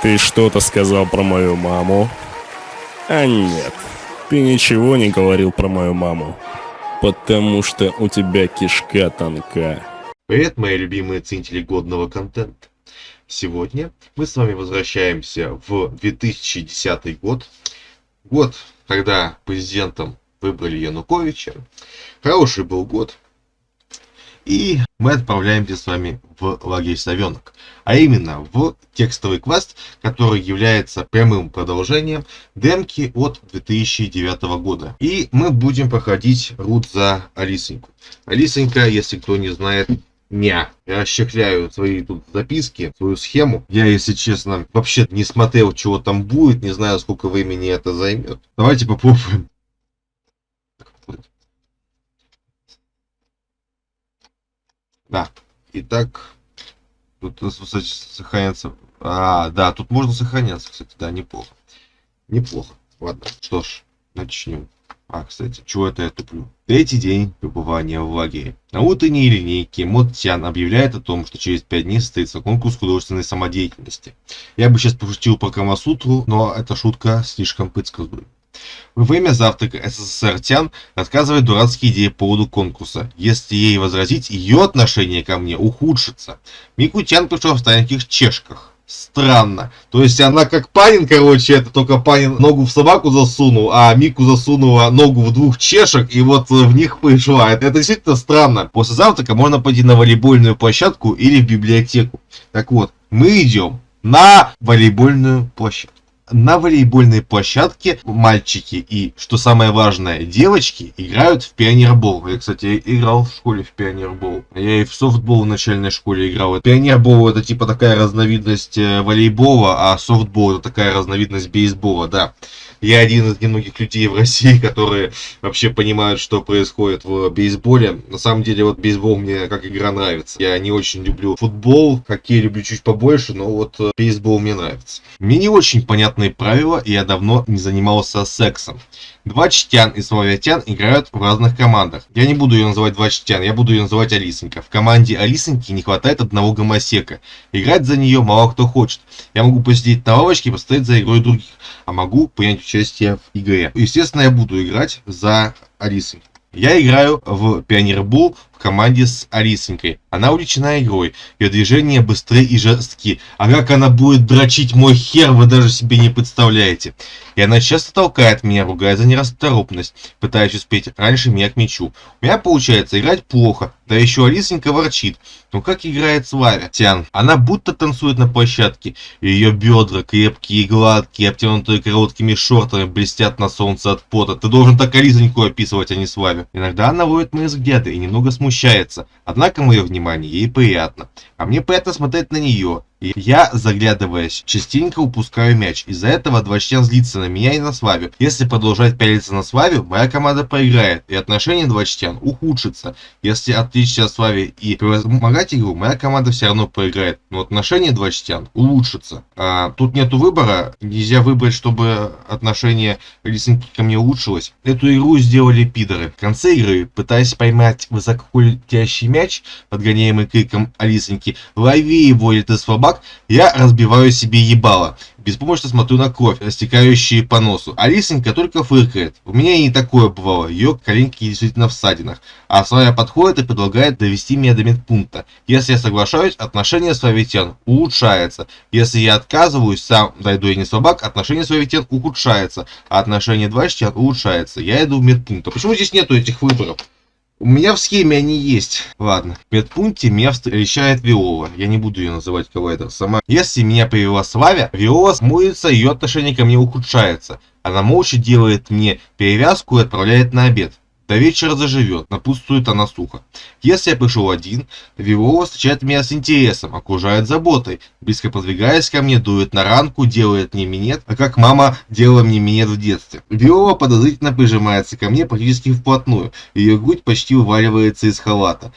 Ты что-то сказал про мою маму? А нет, ты ничего не говорил про мою маму. Потому что у тебя кишка тонка. Привет, мои любимые ценители годного контента. Сегодня мы с вами возвращаемся в 2010 год. Год, когда президентом выбрали Януковича. Хороший был год. И мы отправляемся с вами в лагерь Совенок. А именно в текстовый квест, который является прямым продолжением демки от 2009 года. И мы будем проходить рут за Алисоньку. Алисонька, если кто не знает, Ня. Я расчехляю свои тут записки, свою схему. Я, если честно, вообще не смотрел, чего там будет, не знаю, сколько времени это займет. Давайте попробуем. Да. Итак, тут сохраняться. А, да, тут можно сохраняться, кстати, да, неплохо. Неплохо. Ладно, что ж, начнем. А, кстати, чего это я туплю? Третий день пребывания в лагере. На утренней линейке Мод Тян объявляет о том, что через пять дней состоится конкурс художественной самодеятельности. Я бы сейчас пошутил про Камасутру, но эта шутка слишком предсказуема. Во время завтрака СССР Тян рассказывает дурацкие идеи по поводу конкурса. Если ей возразить, ее отношение ко мне ухудшится. Мику Тян пришел в стареньких чешках. Странно. То есть она как Панин, короче, это только Панин ногу в собаку засунул, а Мику засунула ногу в двух чешек и вот в них пришла. Это, это действительно странно. После завтрака можно пойти на волейбольную площадку или в библиотеку. Так вот, мы идем на волейбольную площадку на волейбольной площадке мальчики и, что самое важное, девочки играют в пионербол. Я, кстати, играл в школе в пионербол. Я и в софтбол в начальной школе играл. Пионербол это типа такая разновидность э, волейбола, а софтбол это такая разновидность бейсбола, да. Я один из немногих людей в России, которые вообще понимают, что происходит в бейсболе. На самом деле, вот бейсбол мне как игра нравится. Я не очень люблю футбол, хоккей люблю чуть побольше, но вот э, бейсбол мне нравится. Мне не очень понятные правила, и я давно не занимался сексом. Два Чтян и Славятян играют в разных командах. Я не буду ее называть Два Чтян, я буду ее называть Алисонька. В команде Алисоньки не хватает одного гомосека. Играть за нее мало кто хочет. Я могу посидеть на лавочке и посмотреть за игрой других, а могу принять участие в игре. Естественно, я буду играть за Алисой. Я играю в Пионербол в команде с Алисонькой. Она увлечена игрой, ее движения быстрые и жесткие. А как она будет дрочить мой хер, вы даже себе не представляете. И она часто толкает меня, ругая за нерасторопность, пытаясь успеть раньше меня к мячу. У меня получается играть плохо, да еще Алисонька ворчит. Ну как играет Славя? Тян. Она будто танцует на площадке. Ее бедра крепкие и гладкие, обтянутые короткими шортами, блестят на солнце от пота. Ты должен так Алисоньку описывать, а не Славю. Иногда она ловит мои взгляды и немного смущается. Однако мое внимание ей приятно. А мне приятно смотреть на нее. И я, заглядываясь, частенько упускаю мяч. Из-за этого два член злится на меня и на Славю. Если продолжать пялиться на Славю, моя команда проиграет, и отношение два член ухудшится. Если отличиться от Слави и помогать игру, моя команда все равно проиграет, но отношение два член улучшится. А, тут нету выбора, нельзя выбрать, чтобы отношение Лисенки ко мне улучшилось. Эту игру сделали пидоры. В конце игры, пытаясь поймать высоколетящий мяч, подгоняемый криком Алисоньки, лови его, или ты слаба собак, я разбиваю себе ебало. Беспомощно смотрю на кровь, растекающую по носу. Алисонька только фыркает. У меня и не такое бывало. Ее коленки действительно в ссадинах. А своя подходит и предлагает довести меня до медпункта. Если я соглашаюсь, отношение с Вавитян улучшается. Если я отказываюсь, сам дойду я не собак, отношение с Вавитян ухудшается. А отношение двачтян улучшается. Я иду в медпункт. А почему здесь нету этих выборов? У меня в схеме они есть. Ладно. В медпункте меня встречает Виола. Я не буду ее называть коллайдер сама. Если меня привела Славя, Виола смоется, ее отношение ко мне ухудшается. Она молча делает мне перевязку и отправляет на обед. До вечера заживет, напутствует она сухо. Если я пришел один, Вивова встречает меня с интересом, окружает заботой, близко подвигаясь ко мне, дует на ранку, делает мне минет, а как мама делала мне минет в детстве. Вивова подозрительно прижимается ко мне практически вплотную, ее грудь почти вываливается из халата.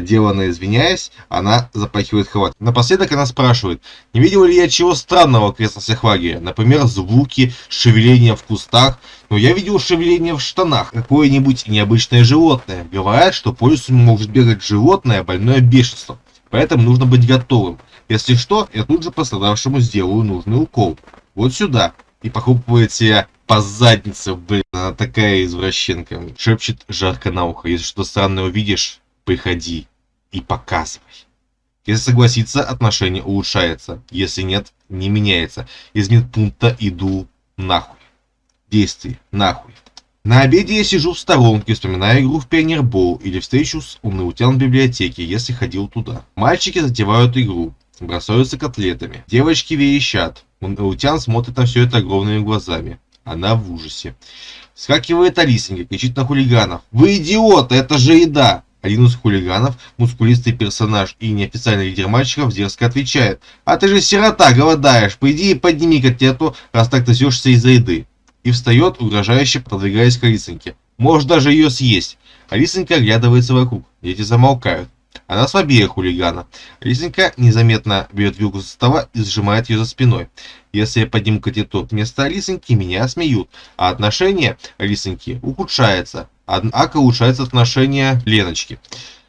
Деланно извиняясь, она запахивает халат. Напоследок она спрашивает, не видел ли я чего странного в окрестностях лагеря, например, звуки, шевеления в кустах, но я видел шевеление в штанах, какое-нибудь необычное животное. Говорят, что по лесу может бегать животное, больное бешенством. Поэтому нужно быть готовым. Если что, я тут же пострадавшему сделаю нужный укол. Вот сюда. И похлопывает себя по заднице, блин, она такая извращенка. Шепчет жарко на ухо. Если что странное увидишь, приходи и показывай. Если согласится, отношение улучшается. Если нет, не меняется. Из медпункта иду нахуй. Действий нахуй. На обеде я сижу в сторонке, вспоминая игру в пионербол или встречу с умноутян в библиотеке, если ходил туда. Мальчики затевают игру, бросаются котлетами. Девочки верещат. Умноутян смотрит на все это огромными глазами. Она в ужасе. Скакивает Алисенька, кричит на хулиганов. «Вы идиоты, это же еда!» Один из хулиганов, мускулистый персонаж и неофициальный лидер мальчиков, дерзко отвечает. «А ты же сирота, голодаешь, пойди и подними котлету, раз так трясешься из-за еды». И встает, угрожающе продвигаясь к Алисоньке. «Можешь даже ее съесть». Алисонька оглядывается вокруг, дети замолкают. Она слабее хулигана. Алисонька незаметно берет вилку со стола и сжимает ее за спиной. Если я подниму котлету вместо Алисоньки, меня смеют, а отношение Алисоньки ухудшается. Однако улучшается отношение Леночки.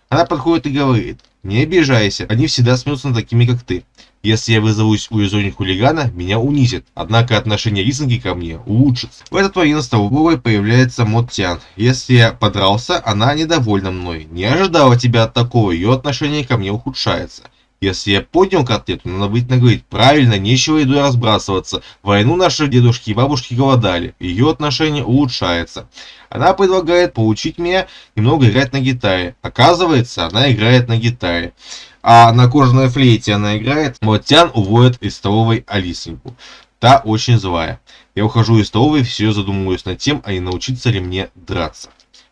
Она подходит и говорит, не обижайся, они всегда смеются над такими, как ты. Если я вызовусь у изони хулигана, меня унизит, однако отношение Рисинги ко мне улучшится. В этот момент на столовой появляется Моттян. Если я подрался, она недовольна мной. Не ожидала тебя от такого, ее отношение ко мне ухудшается. Если я поднял котлету, надо быть наговорить. Правильно, нечего едой разбрасываться. войну наши дедушки и бабушки голодали. Ее отношение улучшается. Она предлагает поучить меня немного играть на гитаре. Оказывается, она играет на гитаре. А на кожаной флейте она играет. Мотян уводит из столовой Алисеньку. Та очень злая. Я ухожу из столовой, все задумываюсь над тем, а не научиться ли мне драться.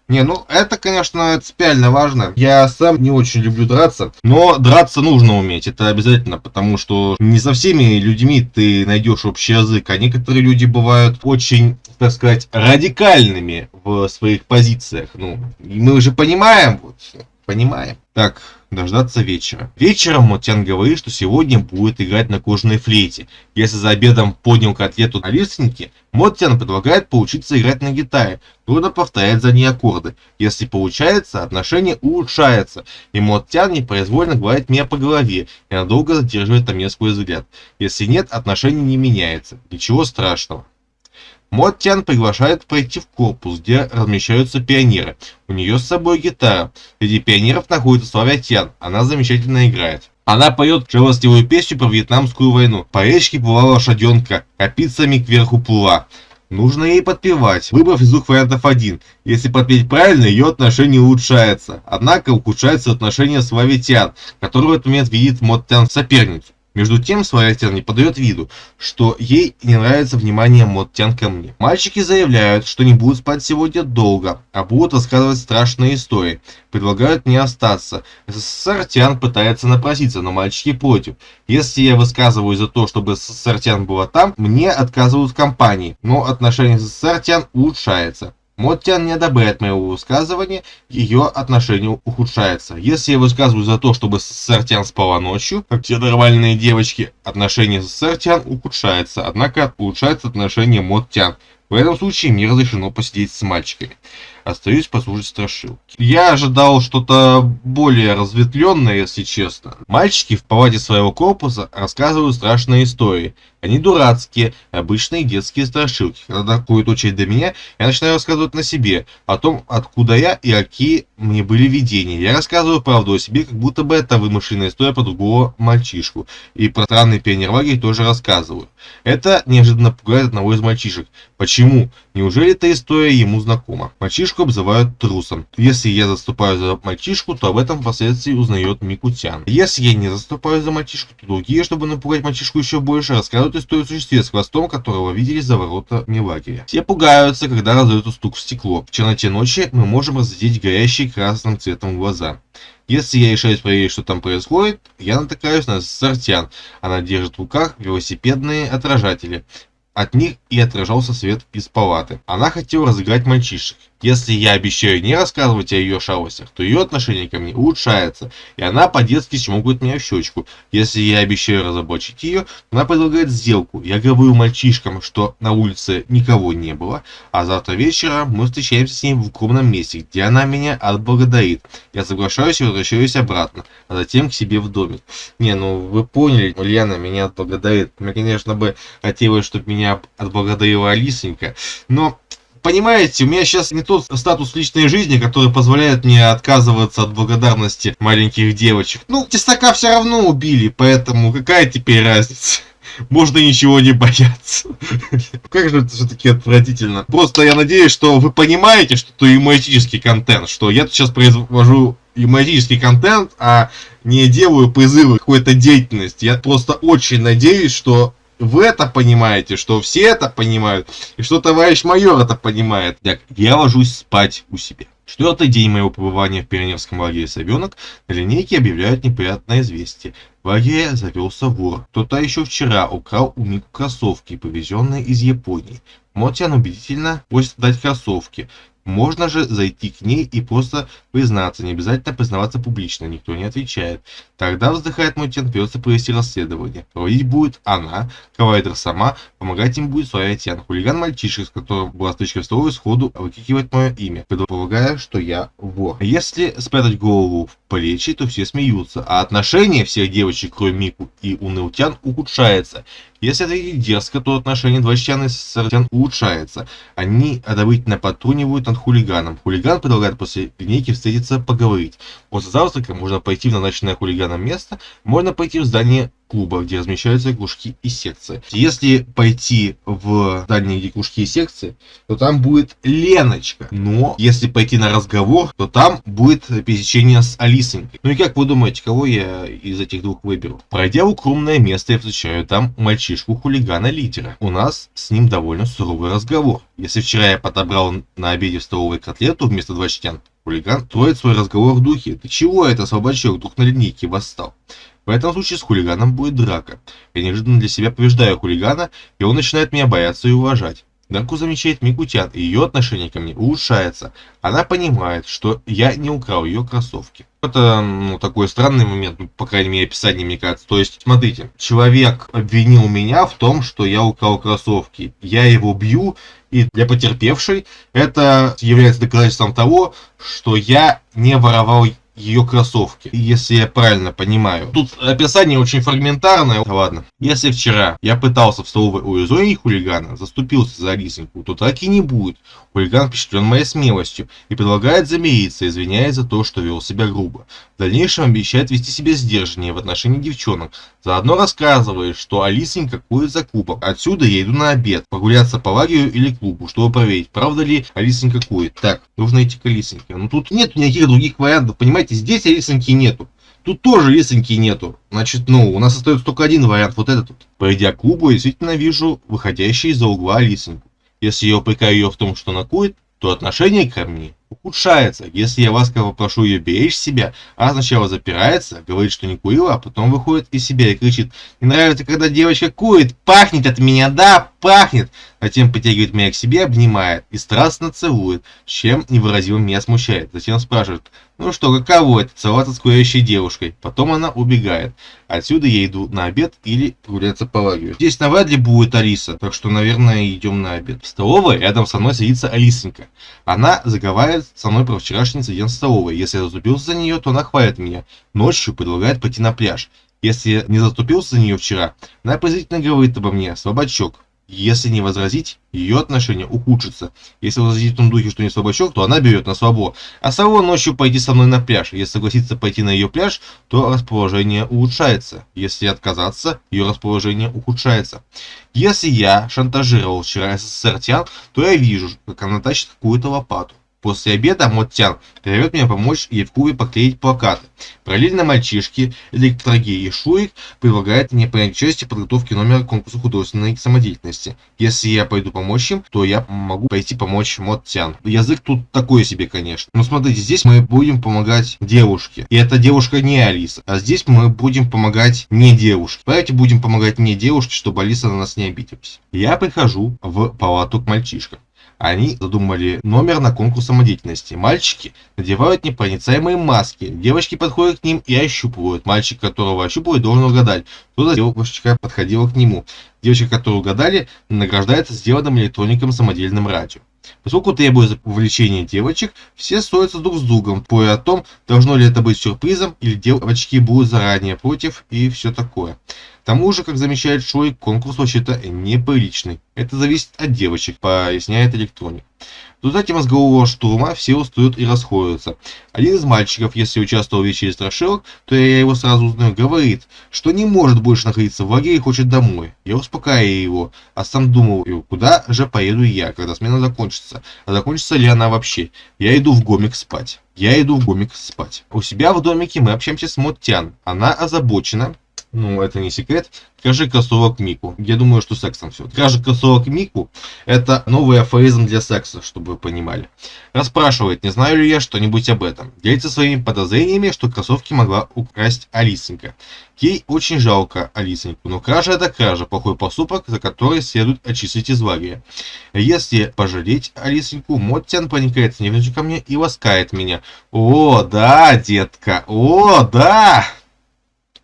Не, ну это, конечно, принципиально важно. Я сам не очень люблю драться, но драться нужно уметь, это обязательно, потому что не со всеми людьми ты найдешь общий язык, а некоторые люди бывают очень, так сказать, радикальными в своих позициях. Ну, мы уже понимаем, вот, понимаем. Так, дождаться вечера. Вечером Мотян говорит, что сегодня будет играть на кожаной флейте. Если за обедом поднял котлету на лиственнике, Моттян предлагает поучиться играть на гитаре. Трудно повторять за ней аккорды. Если получается, отношение улучшается, и Моттян непроизвольно гладит меня по голове и надолго задерживает на мне свой взгляд. Если нет, отношение не меняется. Ничего страшного. Моттян приглашает пройти в корпус, где размещаются пионеры. У нее с собой гитара. Среди пионеров находится Славя Тян. Она замечательно играет. Она поет жалостливую песню про Вьетнамскую войну. По речке плыла лошаденка, копицами кверху плыла. Нужно ей подпевать, выбрав из двух вариантов один. Если подпеть правильно, ее отношение улучшается. Однако ухудшается отношение с Лавитян, который в этот момент видит Моттян соперницу. Между тем, Славятян не подает виду, что ей не нравится внимание Моттян ко мне. Мальчики заявляют, что не будут спать сегодня долго, а будут рассказывать страшные истории. Предлагают мне остаться. СССР Тян пытается напроситься, но мальчики против. Если я высказываю за то, чтобы СССР Тян была там, мне отказывают в компании, но отношение с СССР Тян улучшается. Моттян не одобряет моего высказывания, ее отношение ухудшается. Если я высказываю за то, чтобы Сартян спала ночью, как все нормальные девочки, отношение с Сартян ухудшается, однако улучшается отношение Моттян. В этом случае мне разрешено посидеть с мальчиками. Остаюсь послушать страшилки. Я ожидал что-то более разветвленное, если честно. Мальчики в палате своего корпуса рассказывают страшные истории. Они дурацкие, обычные детские страшилки. Когда доходит очередь до меня, я начинаю рассказывать на себе, о том, откуда я и какие мне были видения. Я рассказываю правду о себе, как будто бы это вымышленная история про другого мальчишку. И про странный пионерлагерь тоже рассказываю. Это неожиданно пугает одного из мальчишек. Почему? Неужели эта история ему знакома? Мальчишку обзывают трусом. Если я заступаю за мальчишку, то об этом впоследствии узнает Микутян. Если я не заступаю за мальчишку, то другие, чтобы напугать мальчишку еще больше, рассказывают историю о существе с хвостом, которого видели за воротами лагеря. Все пугаются, когда раздают стук в стекло. В черноте ночи мы можем разглядеть горящие красным цветом глаза. Если я решаюсь проверить, что там происходит, я натыкаюсь на Сартян. Она держит в руках велосипедные отражатели. От них и отражался свет из палаты. Она хотела разыграть мальчишек. Если я обещаю не рассказывать о ее шалостях, то ее отношение ко мне улучшается, и она по-детски чмокает меня в щечку. Если я обещаю разоблачить ее, она предлагает сделку. Я говорю мальчишкам, что на улице никого не было, а завтра вечером мы встречаемся с ней в укромном месте, где она меня отблагодарит. Я соглашаюсь и возвращаюсь обратно, а затем к себе в домик. Не, ну вы поняли, Ульяна меня отблагодарит. Мне, конечно, бы хотелось, чтобы меня отблагодарила Алисонька, но понимаете, у меня сейчас не тот статус личной жизни, который позволяет мне отказываться от благодарности маленьких девочек. Ну, тесака все равно убили, поэтому какая теперь разница? Можно ничего не бояться. Как же это все-таки отвратительно. Просто я надеюсь, что вы понимаете, что это юмористический контент, что я сейчас произвожу юмористический контент, а не делаю призывы какой-то деятельности. Я просто очень надеюсь, что вы это понимаете, что все это понимают, и что товарищ майор это понимает. Так, я ложусь спать у себя. Четвертый день моего пребывания в пионерском лагере «Совенок» на линейке объявляют неприятное известие. В лагере завелся вор. Кто-то еще вчера украл у Мику кроссовки, повезенные из Японии. Мотян убедительно просит дать кроссовки. Можно же зайти к ней и просто признаться, не обязательно признаваться публично, никто не отвечает. Тогда, вздыхает мой тен, придется провести расследование. Проводить будет она, Кавайдер сама, помогать им будет своя Тян. Хулиган мальчишек, с которым была стычка в столовой, сходу выкикивает мое имя, предполагая, что я вор. Если спрятать голову в плечи, то все смеются, а отношение всех девочек, кроме Мику и Унылтян, ухудшается. Если ответить дерзко, то отношение Двачтяна и Сартян улучшается. Они одобрительно подтрунивают над хулиганом. Хулиган предлагает после линейки встретиться поговорить. После завтрака можно пойти в назначенное хулиганом место, можно пойти в здание клуба, где размещаются кружки и секции. Если пойти в здание, где кружки и секции, то там будет Леночка. Но если пойти на разговор, то там будет пересечение с Алисонькой. Ну и как вы думаете, кого я из этих двух выберу? Пройдя в укромное место, я встречаю там мальчишку-хулигана-лидера. У нас с ним довольно суровый разговор. Если вчера я подобрал на обеде в столовой котлету вместо два чтян, хулиган строит свой разговор в духе. Ты чего это, слабачок, вдруг на линейке восстал? В этом случае с хулиганом будет драка. Я неожиданно для себя побеждаю хулигана, и он начинает меня бояться и уважать. Драку замечает Микутян, и ее отношение ко мне улучшается. Она понимает, что я не украл ее кроссовки. Это ну, такой странный момент, ну, по крайней мере, описание мне кажется. То есть, смотрите, человек обвинил меня в том, что я украл кроссовки. Я его бью, и для потерпевшей это является доказательством того, что я не воровал ее кроссовки, если я правильно понимаю. Тут описание очень фрагментарное. Ладно. Если вчера я пытался в столовой урезонить хулигана, заступился за Алисоньку, то так и не будет. Хулиган впечатлен моей смелостью и предлагает замириться, извиняясь за то, что вел себя грубо. В дальнейшем обещает вести себя сдержаннее в отношении девчонок. Заодно рассказывает, что Алисонька кует закупок. Отсюда я иду на обед, прогуляться по лагерю или клубу, чтобы проверить, правда ли Алисонька кует. Так, нужно идти к Алисоньке. Но ну, тут нет никаких других вариантов, понимаете, здесь Алисоньки нету. Тут тоже лесенки нету. Значит, ну, у нас остается только один вариант, вот этот вот. Пройдя к клубу, я действительно вижу выходящий из-за угла лисенку. Если я упрекаю ее в том, что она кует, то отношение ко мне ухудшается. Если я ласково прошу ее беречь себя, она сначала запирается, говорит, что не курила, а потом выходит из себя и кричит, не нравится, когда девочка курит, пахнет от меня, да, пахнет. Затем притягивает меня к себе, обнимает и страстно целует, чем невыразимо меня смущает. Затем спрашивает, ну что, каково это целоваться с курящей девушкой? Потом она убегает. Отсюда я иду на обед или прогуляться по лагерю. Здесь навряд ли будет Алиса, так что, наверное, идем на обед. В столовой рядом со мной садится Алисонька. Она заговаривает со мной про вчерашний инцидент в столовой. Если я заступился за нее, то она хвалит меня. Ночью предлагает пойти на пляж. Если не заступился за нее вчера, она презрительно говорит обо мне, слабачок. Если не возразить, ее отношение ухудшится. Если возразить в том духе, что не слабачок, то она берет на слабо. А слабо ночью пойти со мной на пляж. Если согласиться пойти на ее пляж, то расположение улучшается. Если отказаться, ее расположение ухудшается. Если я шантажировал вчера СССР Тян, то я вижу, как она тащит какую-то лопату. После обеда Моттян зовет меня помочь клубе поклеить плакаты. Параллельно мальчишки, Электроги и Шурик предлагают мне принять участие в подготовке номера конкурса художественной самодеятельности. Если я пойду помочь им, то я могу пойти помочь Моттян. Язык тут такой себе, конечно. Но смотрите, здесь мы будем помогать девушке. И эта девушка не Алиса. А здесь мы будем помогать не девушке. Давайте будем помогать не девушке, чтобы Алиса на нас не обиделась. Я прихожу в палату к мальчишкам. Они задумали номер на конкурс самодеятельности. Мальчики надевают непроницаемые маски. Девочки подходят к ним и ощупывают. Мальчик, которого ощупывают, должен угадать, кто за девочка подходила к нему. Девочка, которую угадали, награждается сделанным электроником самодельным радио. Поскольку требуется увлечение девочек, все ссорятся друг с другом, споря о том, должно ли это быть сюрпризом, или девочки будут заранее против и все такое. Тому же, как замечает Шой, конкурс вообще-то неприличный. Это зависит от девочек, поясняет электроник. В результате мозгового штурма все устают и расходятся. Один из мальчиков, если участвовал в вечере страшилок, то я его сразу узнаю, говорит, что не может больше находиться в лагере и хочет домой. Я успокаиваю его, а сам думал, куда же поеду я, когда смена закончится. А закончится ли она вообще? Я иду в гомик спать. Я иду в гомик спать. У себя в домике мы общаемся с Моттян. Она озабочена, ну, это не секрет, Кражи кроссовок Мику. Я думаю, что сексом все. Кражи кроссовок Мику – это новый афоризм для секса, чтобы вы понимали. Расспрашивает, не знаю ли я что-нибудь об этом. Делится своими подозрениями, что кроссовки могла украсть Алисенька. Ей очень жалко Алисеньку, но кража это кража, плохой поступок, за который следует очистить из лагеря. Если пожалеть Алисеньку, Моттян проникает с нежностью ко мне и ласкает меня. О, да, детка, о, да!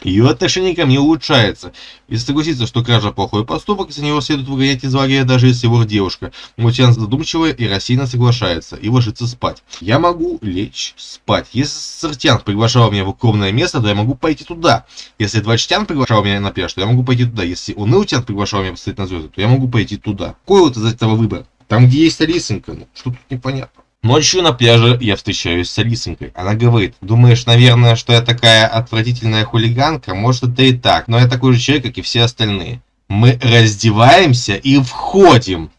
Ее отношение ко мне улучшается. Если согласиться, что кража плохой поступок, из него следует выгонять из лагеря, даже если вор девушка. Мутян задумчиво и рассеянно соглашается и ложится спать. Я могу лечь спать. Если Сартян приглашал меня в укромное место, то я могу пойти туда. Если Двачтян приглашал меня на пляж, то я могу пойти туда. Если Унылтян приглашал меня посмотреть на звезды, то я могу пойти туда. Какой вот из этого выбор? Там, где есть Алисонька, ну, что тут непонятно. Ночью на пляже я встречаюсь с Алисонькой. Она говорит, думаешь, наверное, что я такая отвратительная хулиганка? Может, это и так, но я такой же человек, как и все остальные. Мы раздеваемся и входим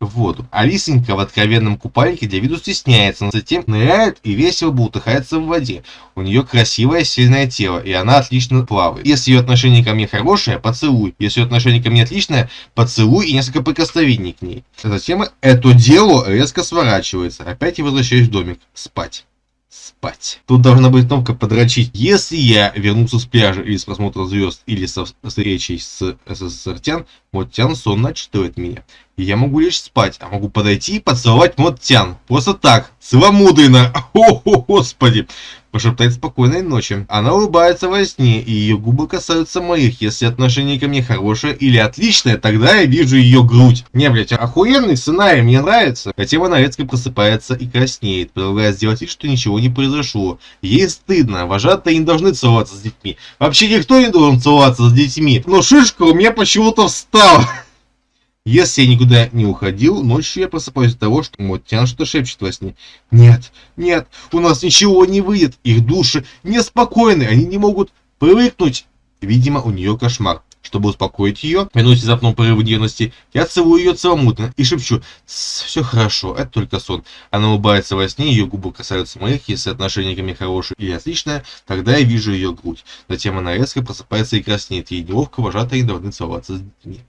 в воду. Алисенька в откровенном купальнике для виду стесняется, но затем ныряет и весело бултыхается в воде. У нее красивое, сильное тело, и она отлично плавает. Если ее отношение ко мне хорошее, поцелуй. Если ее отношение ко мне отличное, поцелуй и несколько прикосновений к ней. Затем это дело резко сворачивается. Опять я возвращаюсь в домик. Спать спать. Тут должна быть кнопка подрочить. Если я вернулся с пляжа или с просмотра звезд, или со встречей с СССР-тян, Моттян сонно отчитывает меня. И я могу лишь спать, а могу подойти и поцеловать Моттян. Просто так, целомудренно. О, господи пошептать спокойной ночи. Она улыбается во сне, и ее губы касаются моих. Если отношение ко мне хорошее или отличное, тогда я вижу ее грудь. Не, блять, охуенный сценарий, мне нравится. Хотя она резко просыпается и краснеет, продолжая сделать вид, что ничего не произошло. Ей стыдно, вожатые не должны целоваться с детьми. Вообще никто не должен целоваться с детьми. Но шишка у меня почему-то встала. Если я никуда не уходил, ночью я просыпаюсь от того, что Моттян что шепчет во сне. Нет, нет, у нас ничего не выйдет. Их души неспокойны, они не могут привыкнуть. Видимо, у нее кошмар. Чтобы успокоить ее, минуте запнул порыв нервности, я целую ее целомутно и шепчу «Все хорошо, это только сон». Она улыбается во сне, ее губы касаются моих, если отношение ко мне хорошее или отличное, тогда я вижу ее грудь. Затем она резко просыпается и краснеет, ей неловко, вожатые должны целоваться с детьми.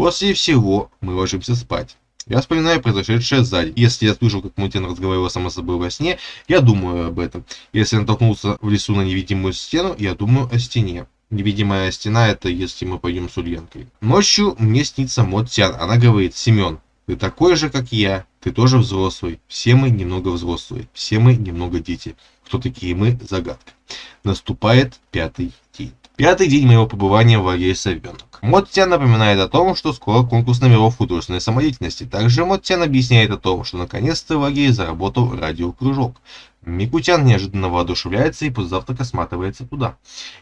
После всего мы ложимся спать. Я вспоминаю произошедшее сзади. Если я слышу, как Мутин разговаривал сама собой во сне, я думаю об этом. Если я натолкнулся в лесу на невидимую стену, я думаю о стене. Невидимая стена это если мы пойдем с Ульянкой. Ночью мне снится Мот Тян. Она говорит, Семен, ты такой же, как я. Ты тоже взрослый. Все мы немного взрослые. Все мы немного дети. Кто такие мы? Загадка. Наступает пятый. Пятый день моего пребывания в лагере Совенок. Моттян напоминает о том, что скоро конкурс номеров художественной самодеятельности. Также Моттян объясняет о том, что наконец-то в лагере заработал радиокружок. Микутян неожиданно воодушевляется и завтрака сматывается туда.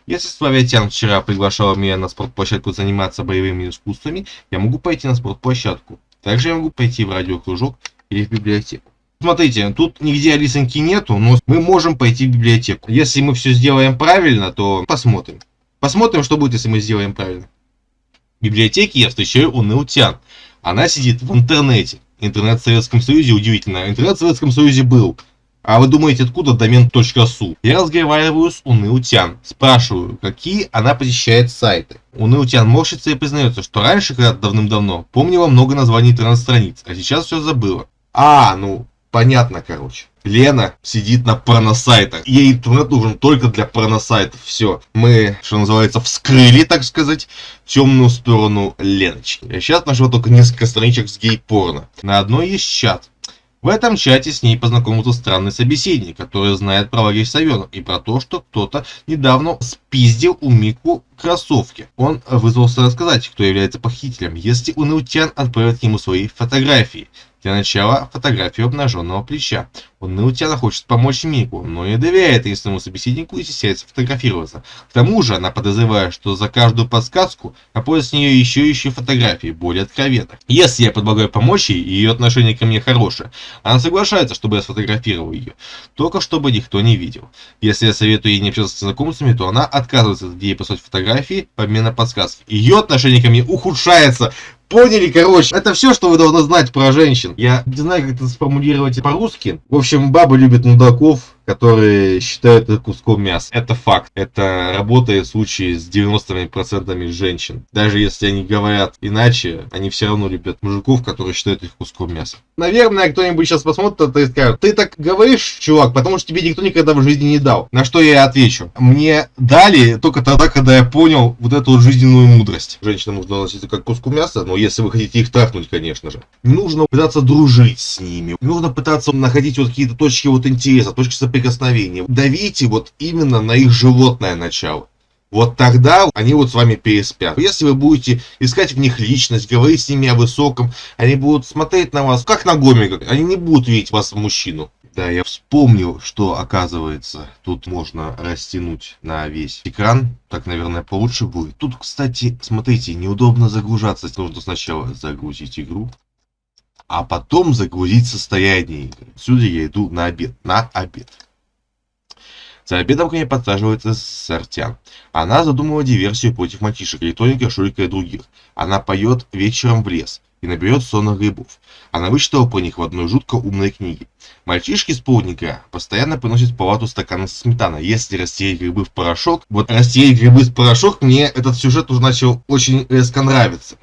Если Славятян вчера приглашал меня на спортплощадку заниматься боевыми искусствами, я могу пойти на спортплощадку. Также я могу пойти в радиокружок или в библиотеку. Смотрите, тут нигде Алисоньки нету, но мы можем пойти в библиотеку. Если мы все сделаем правильно, то посмотрим. Посмотрим, что будет, если мы сделаем правильно. В библиотеке я встречаю Унылтян. Она сидит в интернете. Интернет в Советском Союзе удивительно. Интернет в Советском Союзе был. А вы думаете, откуда домен.су? Я разговариваю с Унылтян. Спрашиваю, какие она посещает сайты. Унылтян морщится и признается, что раньше, когда давным-давно, помнила много названий интернет-страниц, а сейчас все забыла. А, ну, понятно, короче. Лена сидит на порносайтах. Ей интернет нужен только для порносайтов. Все. Мы, что называется, вскрыли, так сказать, темную сторону Леночки. Я сейчас нашел только несколько страничек с гей-порно. На одной есть чат. В этом чате с ней познакомился странный собеседник, который знает про лагерь Савенов и про то, что кто-то недавно спиздил у Мику кроссовки. Он вызвался рассказать, кто является похитителем, если Унаутян отправит ему свои фотографии. Для начала фотографию обнаженного плеча. Он Наутяна хочет помочь Мику, но не доверяет своему собеседнику и стесняется фотографироваться. К тому же она подозревает, что за каждую подсказку находят с нее еще еще фотографии, более откровенных. Если я предлагаю помочь ей, и ее отношение ко мне хорошее, она соглашается, чтобы я сфотографировал ее, только чтобы никто не видел. Если я советую ей не общаться с знакомцами, то она отказывается от идеи послать фотографии по обмену подсказки. Ее отношение ко мне ухудшается. Поняли, короче. Это все, что вы должны знать про женщин. Я не знаю, как это сформулировать по-русски. В общем, бабы любят мудаков, которые считают это куском мяса. Это факт. Это работает в случае с 90% женщин. Даже если они говорят иначе, они все равно любят мужиков, которые считают их куском мяса. Наверное, кто-нибудь сейчас посмотрит это и скажет, ты так говоришь, чувак, потому что тебе никто никогда в жизни не дал. На что я отвечу. Мне дали только тогда, когда я понял вот эту вот жизненную мудрость. Женщина нужно относиться как к куску мяса, но если вы хотите их трахнуть, конечно же. Нужно пытаться дружить с ними. Нужно пытаться находить вот какие-то точки вот интереса, точки соприкосновения соприкосновения. Давите вот именно на их животное начало. Вот тогда они вот с вами переспят. Если вы будете искать в них личность, говорить с ними о высоком, они будут смотреть на вас как на гомика. Они не будут видеть вас мужчину. Да, я вспомнил, что оказывается, тут можно растянуть на весь экран. Так, наверное, получше будет. Тут, кстати, смотрите, неудобно загружаться. Нужно сначала загрузить игру, а потом загрузить состояние игры. Сюда я иду на обед. На обед. За обедом к ней подсаживается Сартян. Она задумала диверсию против мальчишек, электроника, Шурика и других. Она поет вечером в лес и наберет сонных грибов. Она вычитала про них в одной жутко умной книге. Мальчишки с полдника постоянно приносят в палату стаканы со сметаной. Если растереть грибы в порошок, вот растереть грибы в порошок, мне этот сюжет уже начал очень резко нравиться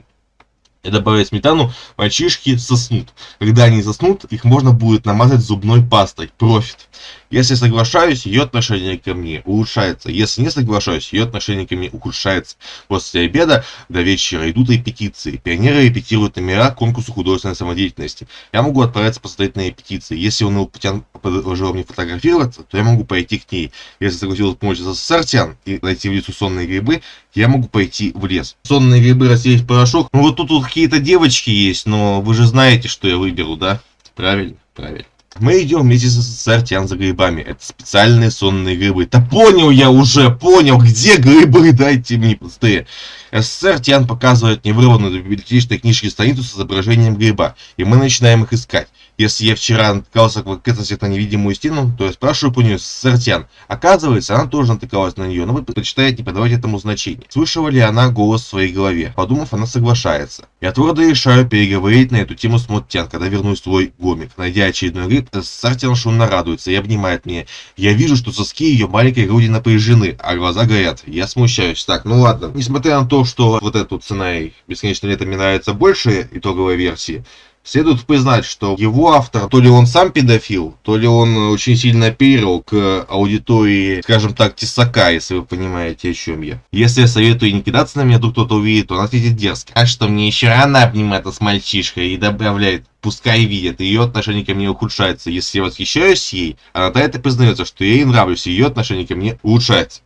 и добавить сметану, мальчишки соснут. Когда они заснут, их можно будет намазать зубной пастой. Профит. Если соглашаюсь, ее отношение ко мне улучшается. Если не соглашаюсь, ее отношение ко мне ухудшается. После обеда до вечера идут репетиции. Пионеры репетируют номера конкурса художественной самодеятельности. Я могу отправиться посмотреть на репетиции. Если он Путян предложил мне фотографироваться, то я могу пойти к ней. Если согласилась помочь за Сартян и найти в лесу сонные грибы, я могу пойти в лес. Сонные грибы растереть в порошок. Ну вот тут вот какие-то девочки есть, но вы же знаете, что я выберу, да? Правильно, правильно. Мы идем вместе с Сартян за грибами. Это специальные сонные грибы. Да понял я уже, понял, где грибы, дайте мне быстрее. СССР Тиан показывает невырванную библиотечной книжки страницу с изображением гриба, и мы начинаем их искать. Если я вчера натыкался в ответственности на невидимую стену, то я спрашиваю по нее Сартян. Оказывается, она тоже натыкалась на нее, но вы предпочитаете не подавать этому значения. Слышала ли она голос в своей голове? Подумав, она соглашается. Я твердо решаю переговорить на эту тему с Моттян, когда вернусь в свой гомик. Найдя очередной гриб, Сартян шумно радуется и обнимает меня. Я вижу, что соски ее маленькой груди напряжены, а глаза горят. Я смущаюсь. Так, ну ладно. Несмотря на то, что вот эту цена и бесконечно лето мне нравится больше итоговой версии, Следует признать, что его автор, то ли он сам педофил, то ли он очень сильно оперировал к аудитории, скажем так, тесака, если вы понимаете, о чем я. Если я советую не кидаться на меня, то кто-то увидит, он ответит дерзко. А что, мне еще рано обниматься с мальчишкой и добавляет, пускай видят, ее отношение ко мне ухудшается. Если я восхищаюсь ей, она до это признается, что я ей нравлюсь, ее отношение ко мне улучшается.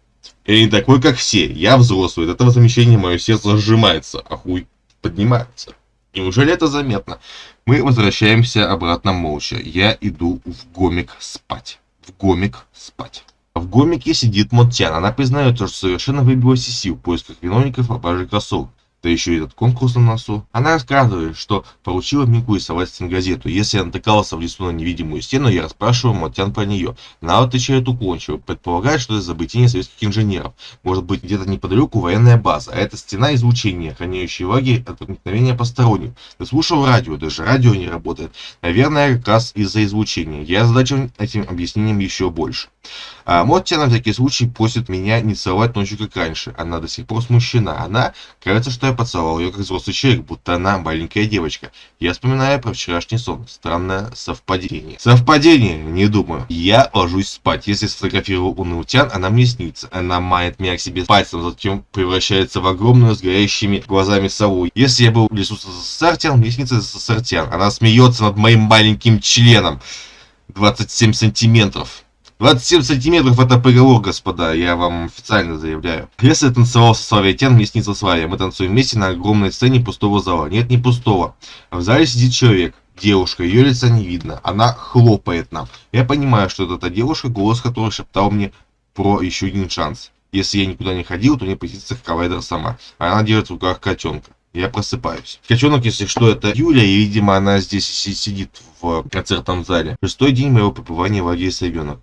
Я не такой, как все, я взрослый, от этого замещения мое сердце сжимается, а хуй поднимается. Неужели это заметно? Мы возвращаемся обратно молча. Я иду в гомик спать. В гомик спать. В гомике сидит Моттян. Она признает, что совершенно выбилась из сил в поисках виновников пропажи кроссовок да еще и этот конкурс на носу. Она рассказывает, что поручила Мику рисовать стенгазету. Если я натыкался в лесу на невидимую стену, я расспрашиваю Матян про нее. Она отвечает уклончиво, предполагает, что это изобретение советских инженеров. Может быть, где-то неподалеку военная база, а это стена излучения, охраняющая лагерь от проникновения посторонних. Ты слушал радио, даже радио не работает. Наверное, как раз из-за излучения. Я озадачен этим объяснением еще больше. А Моття на всякий случай просит меня не целовать ночью, как раньше. Она до сих пор смущена. Она, кажется, что я поцеловал ее как взрослый человек, будто она маленькая девочка. Я вспоминаю про вчерашний сон. Странное совпадение. Совпадение? Не думаю. Я ложусь спать. Если сфотографирую Унаутян, она мне снится. Она мает меня к себе пальцем, затем превращается в огромную с горящими глазами сову. Если я был в лесу с СССР, мне снится СССР. Она смеется над моим маленьким членом. 27 сантиметров. 27 сантиметров это приговор, господа, я вам официально заявляю. Если я танцевал со Славой Тен, мне снится Славия. Мы танцуем вместе на огромной сцене пустого зала. Нет, не пустого. В зале сидит человек. Девушка, ее лица не видно. Она хлопает нам. Я понимаю, что это та девушка, голос которой шептал мне про еще один шанс. Если я никуда не ходил, то мне присится Кавайдер сама. Она держит в руках котенка. Я просыпаюсь. Котенок, если что, это Юля, и, видимо, она здесь сидит в концертном зале. Шестой день моего пребывания в лагере Совенок.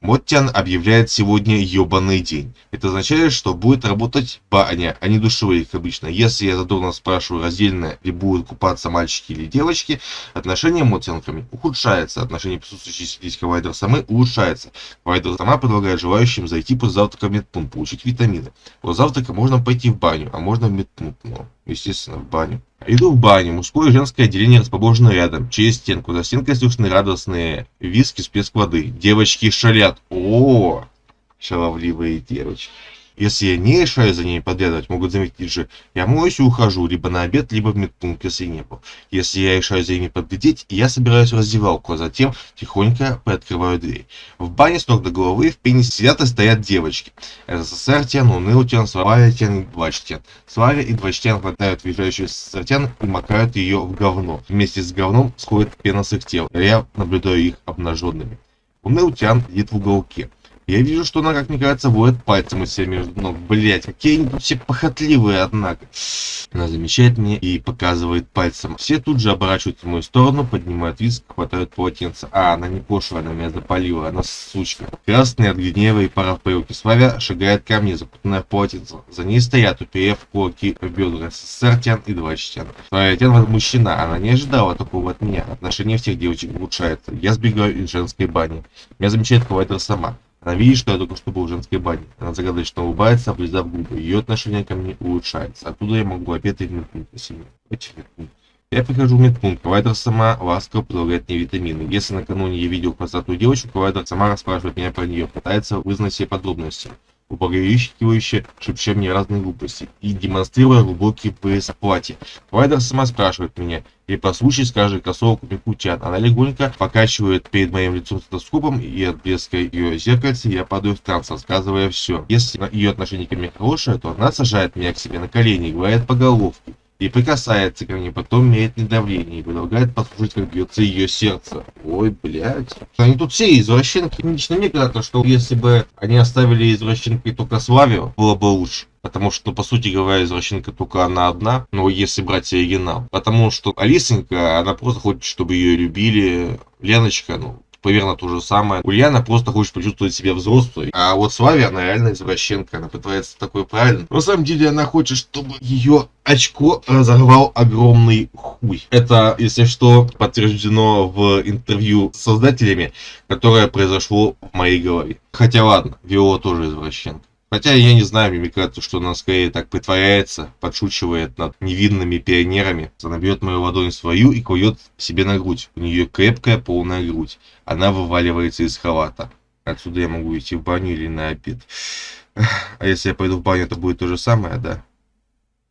Моттян объявляет сегодня ебаный день. Это означает, что будет работать баня, а не душевые, как обычно. Если я задорно спрашиваю, раздельно ли будут купаться мальчики или девочки, отношение Моттянками ухудшается. Отношение присутствующей здесь Вайдер самы улучшается. Вайдер сама предлагает желающим зайти после завтрака в медпункт, получить витамины. После завтрака можно пойти в баню, а можно в медпункт. Но, естественно, в баню. Иду в баню. Мужское и женское отделение расположено рядом, через стенку. За стенкой слышны радостные виски с плеск воды. Девочки шалят. О, шаловливые девочки. Если я не решаю за ней подглядывать, могут заметить же, я моюсь и ухожу, либо на обед, либо в медпункт, если не был. Если я решаю за ними подглядеть, я собираюсь в раздевалку, а затем тихонько приоткрываю дверь. В бане с ног до головы в пене сидят и стоят девочки. СССР тен, уныл тен, Славя тен, Двач тен. Славя и Двач тен хватают въезжающую СССР тен и макают ее в говно. Вместе с говном сходит пена с их тел. Я наблюдаю их обнаженными. Уныл тян сидит в уголке. Я вижу, что она, как мне кажется, воет пальцем у себя между ног. Блять, какие они все похотливые, однако. Она замечает меня и показывает пальцем. Все тут же оборачиваются в мою сторону, поднимают виск, хватают полотенце. А, она не пошлая, она меня запалила, она сучка. Красный от гнева и пара в парюке. Славя шагает ко мне, запутанная полотенце. За ней стоят, уперев кулаки в бедра, СССР тян и два тян. Славя тян мужчина, она не ожидала такого от меня. Отношение всех девочек улучшается. Я сбегаю из женской бани. Меня замечает Квайтер сама. Она видит, что я только что был в женской бане. Она загадочно улыбается, облизав губы. Ее отношение ко мне улучшается. Оттуда я могу опять в медпункт. Я прихожу в медпункт. Провайдер сама ласково предлагает мне витамины. Если накануне я видел красоту девочку, провайдер сама расспрашивает меня про нее, пытается вызнать все подробности убаюкивающе шепча мне разные глупости и демонстрируя глубокий пояс платья. Вайдер сама спрашивает меня, и по случаю скажет кроссовок Микутян. Она легонько покачивает перед моим лицом стетоскопом, и от блеска ее зеркальца я падаю в транс, рассказывая все. Если ее отношение ко мне хорошее, то она сажает меня к себе на колени и говорит по головке и прикасается ко мне, потом меряет мне давление и предлагает послушать, как бьется ее сердце. Ой, блядь. Они тут все извращенки. Лично мне кажется, что если бы они оставили извращенкой только Славию, было бы лучше. Потому что, по сути говоря, извращенка только она одна, но если брать оригинал. Потому что Алисенька, она просто хочет, чтобы ее любили. Леночка, ну, примерно то же самое. Ульяна просто хочет почувствовать себя взрослой. А вот Славия, она реально извращенка. Она пытается такой правильно. Но на самом деле она хочет, чтобы ее очко разорвал огромный хуй. Это, если что, подтверждено в интервью с создателями, которое произошло в моей голове. Хотя ладно, Виола тоже извращенка. Хотя я не знаю, кажется, что она скорее так притворяется, подшучивает над невинными пионерами. Она берет мою ладонь свою и кует себе на грудь. У нее крепкая полная грудь. Она вываливается из халата. Отсюда я могу идти в баню или на обед. А если я пойду в баню, это будет то же самое, да?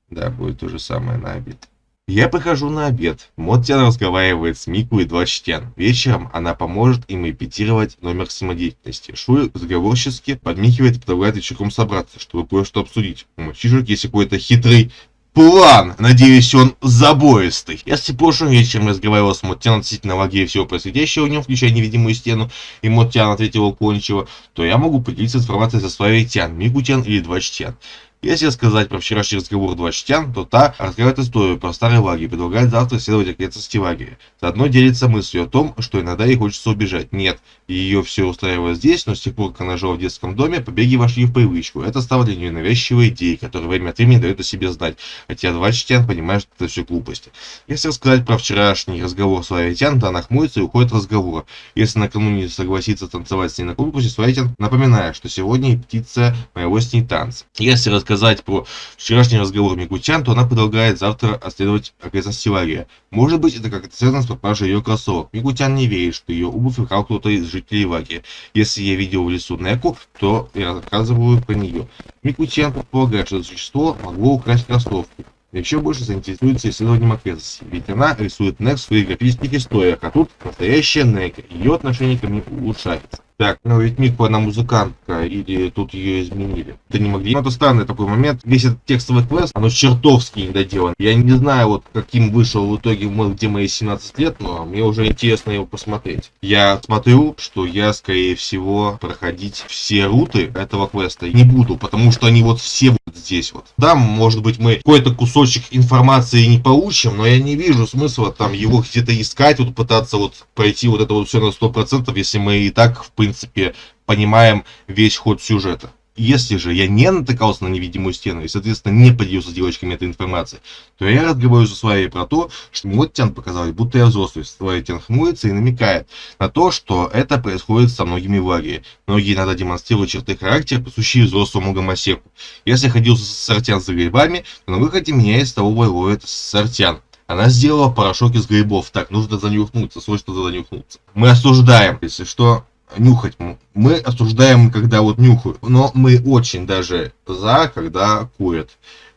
Да, будет то же самое на обед. Я прихожу на обед. Моттян разговаривает с Мику и Двачтян. Вечером она поможет им имитировать номер самодеятельности. Шуй заговорчески подмихивает и предлагает вечерком собраться, чтобы кое-что обсудить. У мальчишек есть какой-то хитрый план. Надеюсь, он забористый. Если прошлым вечером разговаривал с Моттян относительно лагеря всего происходящего в нем, включая невидимую стену, и Моттян ответил уклончиво, то я могу поделиться информацией со своей Тян, Микутян или Двачтян. Если сказать про вчерашний разговор два чтян, то та раскрывает историю про старый лагерь, предлагает завтра исследовать окрестности лагеря. Заодно делится мыслью о том, что иногда ей хочется убежать. Нет, ее все устраивает здесь, но с тех пор, как она жила в детском доме, побеги вошли в привычку. Это стало для нее навязчивой идеей, которая время от времени дает о себе знать. Хотя два чтян понимают, что это все глупости. Если рассказать про вчерашний разговор с Лавитян, то она хмурится и уходит от разговора. Если накануне согласится танцевать с ней на конкурсе, Славитян напоминает, что сегодня птица моего с ней танца. Если рассказать рассказать про вчерашний разговор Мигутян, то она предлагает завтра расследовать обязанности Лария. Может быть, это как-то связано с пропажей ее кроссовок. Мигутян не верит, что ее обувь украл кто-то из жителей Лагеря. Если я видел в лесу Неку, то я рассказываю про нее. Микутян предполагает, что это существо могло украсть кроссовки еще больше заинтересуется исследованием окрестностей, ведь она рисует Нек в своих графических историях, а тут настоящая Нек, ее отношение ко мне улучшается. Так, ну ведь Мику она музыкантка, или тут ее изменили. Да не могли. Ну, это странный такой момент. Весь этот текстовый квест, оно чертовски недоделан. Я не знаю, вот каким вышел в итоге, где мои 17 лет, но мне уже интересно его посмотреть. Я смотрю, что я, скорее всего, проходить все руты этого квеста не буду, потому что они вот все вот здесь вот. Да, может быть, мы какой-то кусочек информации не получим, но я не вижу смысла там его где-то искать, вот пытаться вот пройти вот это вот все на 100%, если мы и так, в принципе, принципе, понимаем весь ход сюжета. Если же я не натыкался на невидимую стену и, соответственно, не поделился с девочками этой информацией, то я разговариваю со своей про то, что вот Тян показалось, будто я взрослый. Своя Тян хмурится и намекает на то, что это происходит со многими в лагере. Многие иногда демонстрируют черты характера, присущие взрослому гомосеку. Если ходил с Сартян за грибами, то на выходе меня из того ловит Сартян. Она сделала порошок из грибов. Так, нужно занюхнуться, срочно занюхнуться. Мы осуждаем, если что, нюхать. Мы осуждаем, когда вот нюхают, но мы очень даже за, когда курят.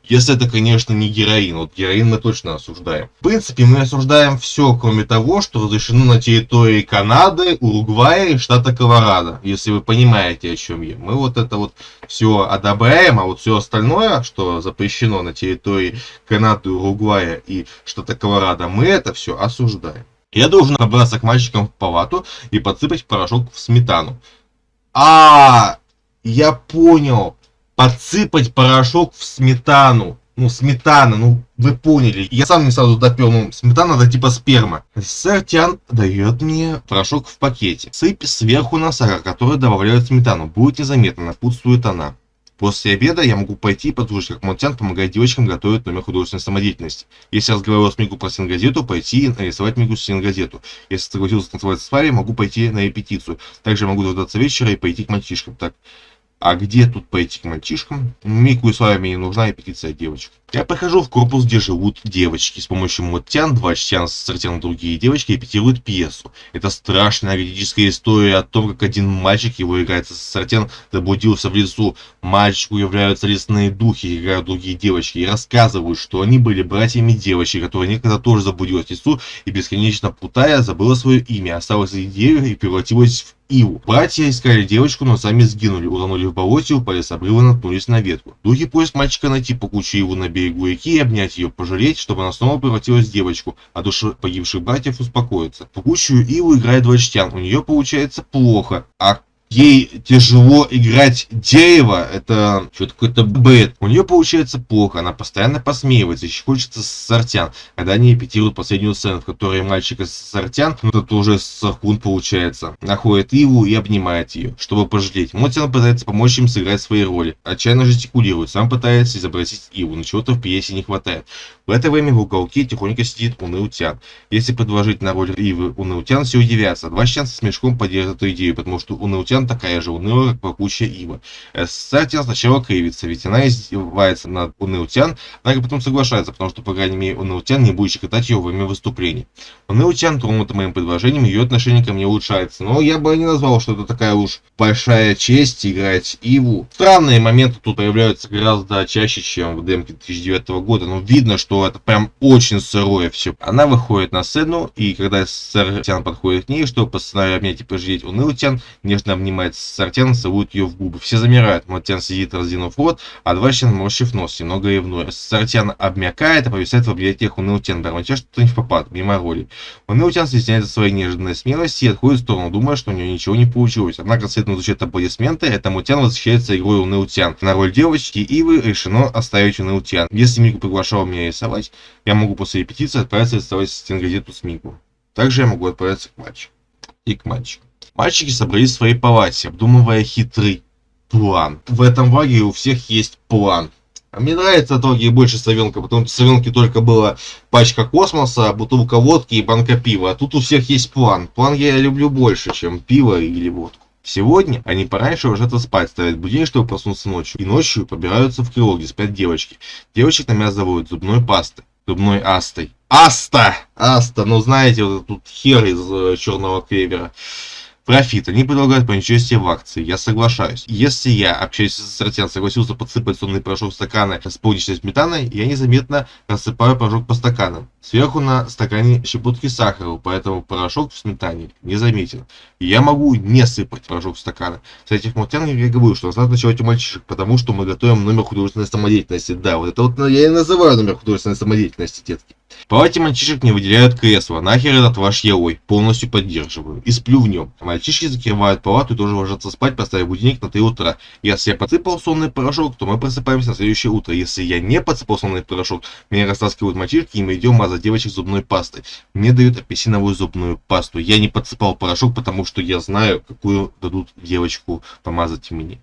Если это, конечно, не героин. Вот героин мы точно осуждаем. В принципе, мы осуждаем все, кроме того, что разрешено на территории Канады, Уругвая и штата Колорадо. Если вы понимаете, о чем я. Мы вот это вот все одобряем, а вот все остальное, что запрещено на территории Канады, Уругвая и штата Колорадо, мы это все осуждаем. Я должен набраться к мальчикам в палату и подсыпать порошок в сметану. А, я понял. Подсыпать порошок в сметану. Ну, сметана, ну, вы поняли. Я сам не сразу допер, ну, сметана это типа сперма. Сэр Тян дает мне порошок в пакете. Сыпь сверху на сахар, который добавляют сметану. Будет незаметно, напутствует она. После обеда я могу пойти и послушать, как Монтян помогает девочкам готовить номер художественной самодеятельности. Если разговаривал с Мигу про стенгазету, пойти и нарисовать Мигу стенгазету. Если согласился танцевать с Фари, могу пойти на репетицию. Также могу дождаться вечера и пойти к мальчишкам. Так, а где тут пойти к мальчишкам? Мику и Славе мне не нужна репетиция девочек. Я прихожу в корпус, где живут девочки. С помощью Моттян, два чтян сортян другие девочки репетируют пьесу. Это страшная ведическая история о том, как один мальчик, его играет сортян, заблудился в лесу. Мальчику являются лесные духи, играют другие девочки и рассказывают, что они были братьями девочки, которая некогда тоже заблудилась в лесу и бесконечно путая забыла свое имя, осталась деревьев и превратилась в Иву. Братья искали девочку, но сами сгинули, утонули в болоте, упали с обрыва, наткнулись на ветку. Духи просят мальчика найти по куче Иву на берегу реки и обнять ее, пожалеть, чтобы она снова превратилась в девочку, а души погибших братьев успокоится. Пугущую Иву играет Двачтян, у нее получается плохо, а ей тяжело играть дерево, это что-то какой-то бред. У нее получается плохо, она постоянно посмеивается, еще хочется сортян. Когда они репетируют последнюю сцену, в которой мальчика сортян, ну это уже саркун получается, находит Иву и обнимает ее, чтобы пожалеть. Мотян пытается помочь им сыграть свои роли, отчаянно жестикулирует, сам пытается изобразить Иву, но чего-то в пьесе не хватает. В это время в уголке тихонько сидит Уныутян. Если предложить на роль Ивы Уныутян, все удивятся. Два с смешком поддержат эту идею, потому что Уныутян Иван такая же унылая, как пахучая ива. Сатин сначала кривится, ведь она издевается над Унылтян, однако потом соглашается, потому что, по крайней мере, Унылтян не будет щекотать ее во время выступлений. Унылтян, тронута моим предложением, ее отношение ко мне улучшается, но я бы не назвал, что это такая уж большая честь играть Иву. Странные моменты тут появляются гораздо чаще, чем в демке 2009 года, но видно, что это прям очень сырое все. Она выходит на сцену, и когда Тян подходит к ней, чтобы по сценарию обнять и пожалеть Унылтян, нежно обнимает обнимает Сартян, целует ее в губы. Все замирают. Мартян сидит, раздвинув рот, а Дващин морщив нос, немного ревнуя. Сартян обмякает, а повисает в объятиях Унылтян, бормоча что-то не в попад, мимо роли. Унылтян стесняется своей неожиданной смелости и отходит в сторону, думая, что у нее ничего не получилось. Однако, следом звучат аплодисменты, это Мутян восхищается игрой Унылтян. На роль девочки Ивы решено оставить Унылтян. Если Мику приглашал меня рисовать, я могу после репетиции отправиться рисовать стенгазету с Мику. Также я могу отправиться к мальчику. И к мальчику. Мальчики собрались в своей палате, обдумывая хитрый план. В этом ваге у всех есть план. А мне нравится от ваги больше совенка, потому что совенки только была пачка космоса, бутылка водки и банка пива. А тут у всех есть план. План я люблю больше, чем пиво или водку. Сегодня они пораньше ложатся спать, ставят будильник, чтобы проснуться ночью. И ночью побираются в крыло, где спят девочки. Девочек на зубной пастой. Зубной астой. Аста! Аста! Ну знаете, вот тут хер из э, черного клевера. Профит. Они предлагают принять участие в акции. Я соглашаюсь. Если я, общаясь с ассортиан, согласился подсыпать сонный порошок в стаканы с полничной сметаной, я незаметно рассыпаю порошок по стаканам. Сверху на стакане щепотки сахара, поэтому порошок в сметане не заметен. я могу не сыпать порошок в стаканы. С этих мультян я говорю, что надо ночевать у мальчишек, потому что мы готовим номер художественной самодеятельности. Да, вот это вот я и называю номер художественной самодеятельности, детки. Палате мальчишек не выделяют кресло. Нахер этот ваш елой. Полностью поддерживаю. И сплю в нем. Мальчишки закрывают палату и тоже ложатся спать, поставив будильник на 3 утра. Если я подсыпал сонный порошок, то мы просыпаемся на следующее утро. Если я не подсыпал сонный порошок, меня растаскивают мальчишки и мы идем мазать девочек зубной пастой. Мне дают апельсиновую зубную пасту. Я не подсыпал порошок, потому что я знаю, какую дадут девочку помазать мне.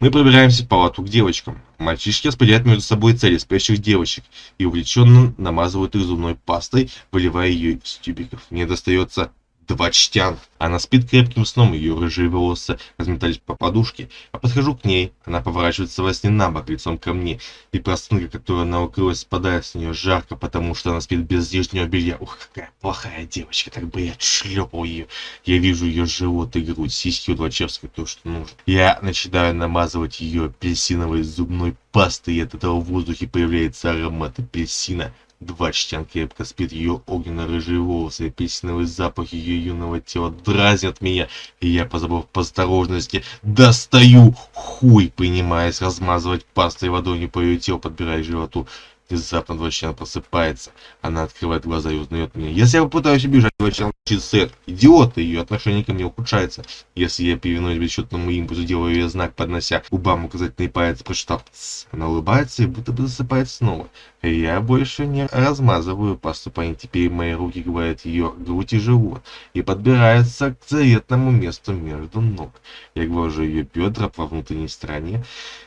Мы пробираемся в палату к девочкам. Мальчишки распределяют между собой цели спящих девочек и увлеченно намазывают их зубной пастой, выливая ее из тюбиков. Мне достается два чтян. Она спит крепким сном, ее рыжие волосы разметались по подушке. Я подхожу к ней, она поворачивается во сне на бок, лицом ко мне. И простынка, которая она укрылась, спадает с нее жарко, потому что она спит без лишнего белья. Ух, какая плохая девочка, так бы я шлепал ее. Я вижу ее живот и грудь, сиськи у Двачевской, то, что нужно. Я начинаю намазывать ее апельсиновой зубной пастой, и от этого в воздухе появляется аромат апельсина. Два член крепко спит, ее огненно-рыжие волосы, апельсиновый запах ее юного тела дразнят меня, и я, позабыв по осторожности, достаю хуй, принимаясь размазывать пастой водой по ее телу, подбирая животу. Внезапно Двойчан просыпается. Она открывает глаза и узнает меня. Если я попытаюсь убежать, Двойчан молчит сэр. Идиот, ее отношение ко мне ухудшается. Если я повинуюсь бесчетному импульсу, делаю ей знак, поднося губам указательный палец, прочитав. Она улыбается и будто бы засыпает снова. Я больше не размазываю пасту по ней. Теперь мои руки говорят ее грудь и живот. И подбираются к заветному месту между ног. Я глажу ее бедра по внутренней стороне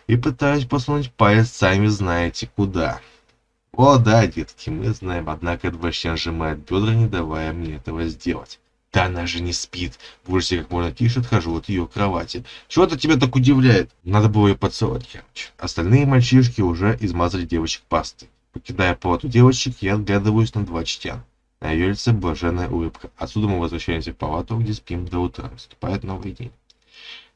и пытаюсь посунуть палец сами знаете куда. О да, детки, мы знаем, однако Дващан сжимает бедра, не давая мне этого сделать. Да она же не спит. В ужасе как можно тише отхожу от ее кровати. Чего-то тебя так удивляет. Надо было ее поцеловать, короче. Остальные мальчишки уже измазали девочек пастой. Покидая палату девочек, я отглядываюсь на два чтян. На ее лице блаженная улыбка. Отсюда мы возвращаемся в палату, где спим до утра. Наступает новый день.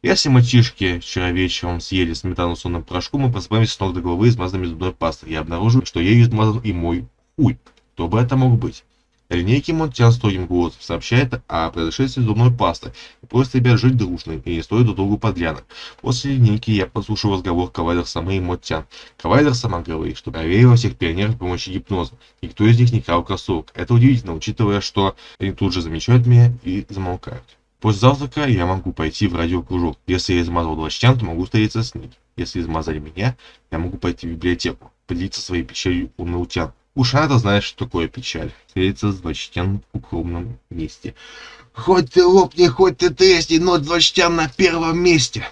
Если мальчишки вчера вечером съели сметану с сонным порошком, мы просыпаемся с ног до головы измазанными зубной пастой. Я обнаружил, что ею измазан и мой хуй. Кто бы это мог быть? Линейки Монтян строгим голосом сообщает о произошествии зубной пасты и просит ребят жить дружно и не стоит друг другу подлянок. После линейки я послушал разговор Кавайдер Сама и Монтян. Кавайдер Сама говорит, что проверила всех пионеров с помощью гипноза. Никто из них не крал кроссовок. Это удивительно, учитывая, что они тут же замечают меня и замолкают. После завтрака я могу пойти в радиокружок. Если я измазал Двачтян, то могу встретиться с ней. Если измазали меня, я могу пойти в библиотеку, поделиться своей печалью у наутян. Уж она знает, что такое печаль. Встретиться с Двачтян в укромном месте. Хоть ты лопни, хоть ты тресни, но Двачтян на первом месте.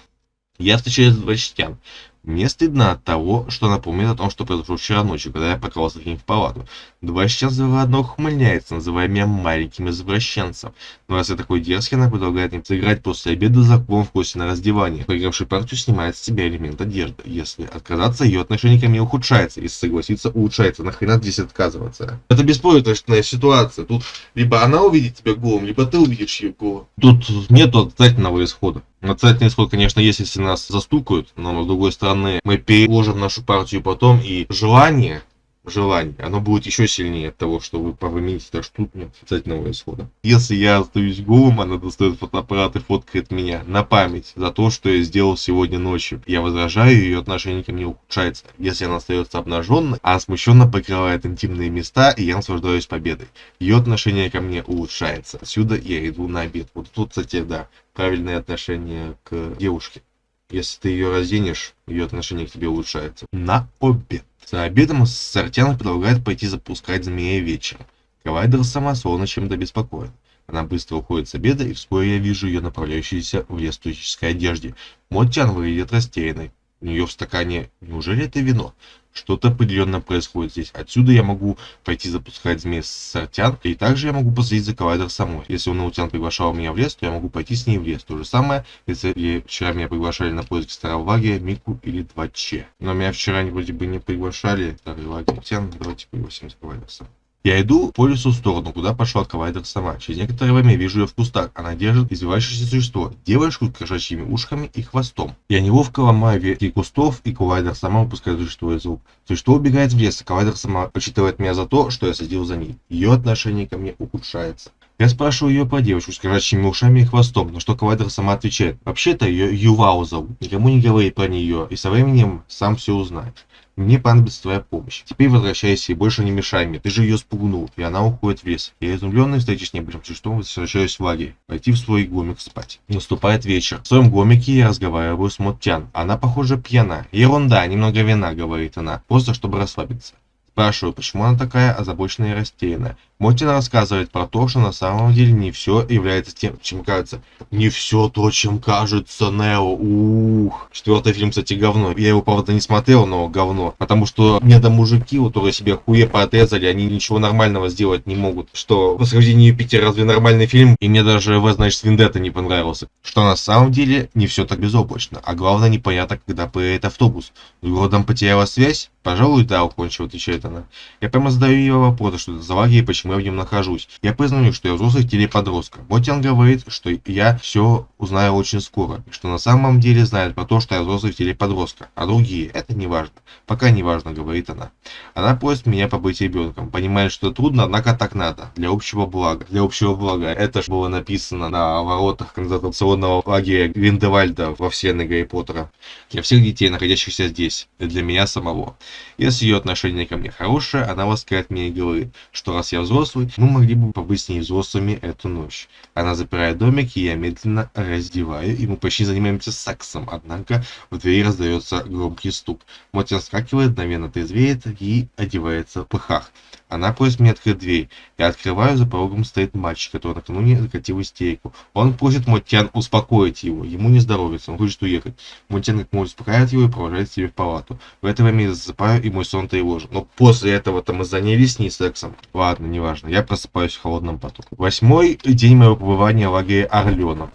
Я встречаюсь с Двачтян. Мне стыдно от того, что напомнит о том, что произошло вчера ночью, когда я покрался к ним в палату. Два сейчас заодно ухмыляется, называя меня маленьким извращенцем. Но раз я такой дерзкий, она предлагает им сыграть после обеда за клон в кости на раздевание. Проигравший партию снимает с себя элемент одежды. Если отказаться, ее отношение ко мне ухудшается. Если согласиться, улучшается. Нахрена здесь отказываться? Это беспроигрышная ситуация. Тут либо она увидит тебя голым, либо ты увидишь ее голым. Тут нет отрицательного исхода. Отрицательный исход, конечно, есть, если нас застукают, но с другой стороны, мы переложим нашу партию потом, и желание желание, оно будет еще сильнее от того, что вы повымените, что тут нет отрицательного исхода. Если я остаюсь голым, она достает фотоаппарат и фоткает меня на память за то, что я сделал сегодня ночью. Я возражаю, ее отношение ко мне ухудшается. Если она остается обнаженной, она смущенно покрывает интимные места, и я наслаждаюсь победой. Ее отношение ко мне улучшается. Отсюда я иду на обед. Вот тут, кстати, да, правильное отношение к девушке. Если ты ее разденешь, ее отношение к тебе улучшается. На обед. За обедом Сартяна предлагает пойти запускать змея вечером. Кавайдер сама словно чем-то беспокоен. Она быстро уходит с обеда, и вскоре я вижу ее направляющейся в лес одежде. Мотян выглядит растерянной. У нее в стакане... Неужели это вино? Что-то определенно происходит здесь. Отсюда я могу пойти запускать змей с Сартян, и также я могу последить за коллайдер самой. Если он Наутян приглашал меня в лес, то я могу пойти с ней в лес. То же самое, если вчера меня приглашали на поиски старого лагеря, Мику или 2Ч. Но меня вчера вроде бы не приглашали. Старый лагерь Тян, давайте пригласим за коллайдер самой. Я иду по лесу в сторону, куда пошла коллайдер сама. Через некоторое время вижу ее в кустах. Она держит извивающееся существо, девушку с кошачьими ушками и хвостом. Я неловко ломаю ветки кустов, и коллайдер сама выпускает существо из рук. Существо убегает в лес, и коллайдер сама почитывает меня за то, что я следил за ней. Ее отношение ко мне ухудшается. Я спрашиваю ее про девушку с кошачьими ушами и хвостом, на что коллайдер сама отвечает. Вообще-то ее Ювау зовут. Никому не говори про нее, и со временем сам все узнает. Мне понадобится твоя помощь. Теперь возвращайся и больше не мешай мне. Ты же ее спугнул, и она уходит в лес. Я изумленный встречи с небольшим существом возвращаюсь в лагерь. Пойти в свой гомик спать. Наступает вечер. В своем гомике я разговариваю с Моттян. Она, похоже, пьяна. Ерунда, немного вина, говорит она. Просто чтобы расслабиться. Спрашиваю, почему она такая озабоченная и растерянная. Мотина рассказывает про то, что на самом деле не все является тем, чем кажется. Не все то, чем кажется Нео. Ух. Четвертый фильм, кстати, говно. Я его, правда, не смотрел, но говно. Потому что мне до мужики, которые себе хуе поотрезали, они ничего нормального сделать не могут. Что «Восхождение Юпитер» разве нормальный фильм? И мне даже «В, значит, Вендетта» не понравился. Что на самом деле не все так безоблачно. А главное, непонятно, когда поедет автобус. С городом потеряла связь? Пожалуй, да, уклончиво отвечает она. Я прямо задаю ей вопрос, что это за лагерь и почему я в нем нахожусь. Я признаю, что я взрослый в теле подростка. Ботян говорит, что я все узнаю очень скоро, и что на самом деле знает про то, что я взрослый в теле подростка. А другие, это не важно. Пока не важно, говорит она. Она просит меня побыть ребенком. Понимает, что трудно, однако так надо. Для общего блага. Для общего блага. Это же было написано на воротах концентрационного лагеря Гриндевальда во вселенной Гарри Поттера. Для всех детей, находящихся здесь. И для меня самого. Если ее отношение ко мне хорошее, она ласкает меня и говорит, что раз я взрослый, мы могли бы побыть с ней взрослыми эту ночь. Она запирает домик, и я медленно раздеваю, и мы почти занимаемся сексом, однако в двери раздается громкий стук. Мотя скакивает, мгновенно трезвеет и одевается в пыхах. Она просит меня открыть дверь. Я открываю, за порогом стоит мальчик, который накануне закатил истерику. Он просит Мотян успокоить его. Ему не здоровится, он хочет уехать. Мотян как может успокаивает его и провожает себе в палату. В это время я засыпаю, и мой сон тревожен. Но после этого-то мы занялись с ней сексом. Ладно, неважно. Я просыпаюсь в холодном поту. Восьмой день моего побывания в лагере Орленок.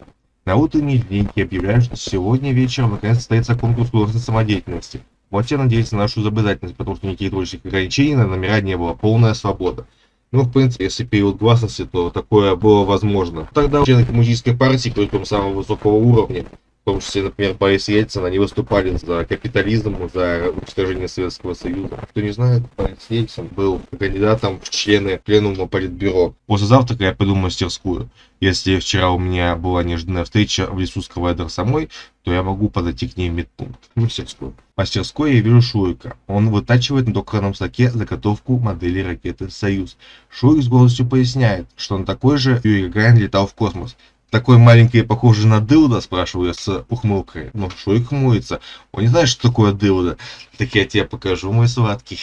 На утренней линейке объявляют, что сегодня вечером наконец состоится конкурс художественной самодеятельности. Вот я надеюсь на нашу изобретательность, потому что никаких творческих ограничений на номера не было. Полная свобода. Ну, в принципе, если период гласности, то такое было возможно. Тогда члены коммунистической партии, причем самого высокого уровня, в том числе, например, Борис Ельцин, они выступали за капитализм, за уничтожение Советского Союза. Кто не знает, Борис Ельцин был кандидатом в члены пленума Политбюро. После завтрака я пойду в мастерскую. Если вчера у меня была неожиданная встреча в лесу с Кавайдер самой, то я могу подойти к ней в медпункт, в мастерскую. В мастерской я вижу Шурика. Он вытачивает на токарном стаке заготовку модели ракеты «Союз». Шурик с гордостью поясняет, что он такой же Юрий Гагарин летал в космос такой маленький похожий на дылда, спрашиваю я с ухмылкой. Ну, Шурик хмурится. Он не знает, что такое дылда. Так я тебе покажу, мой сладкий.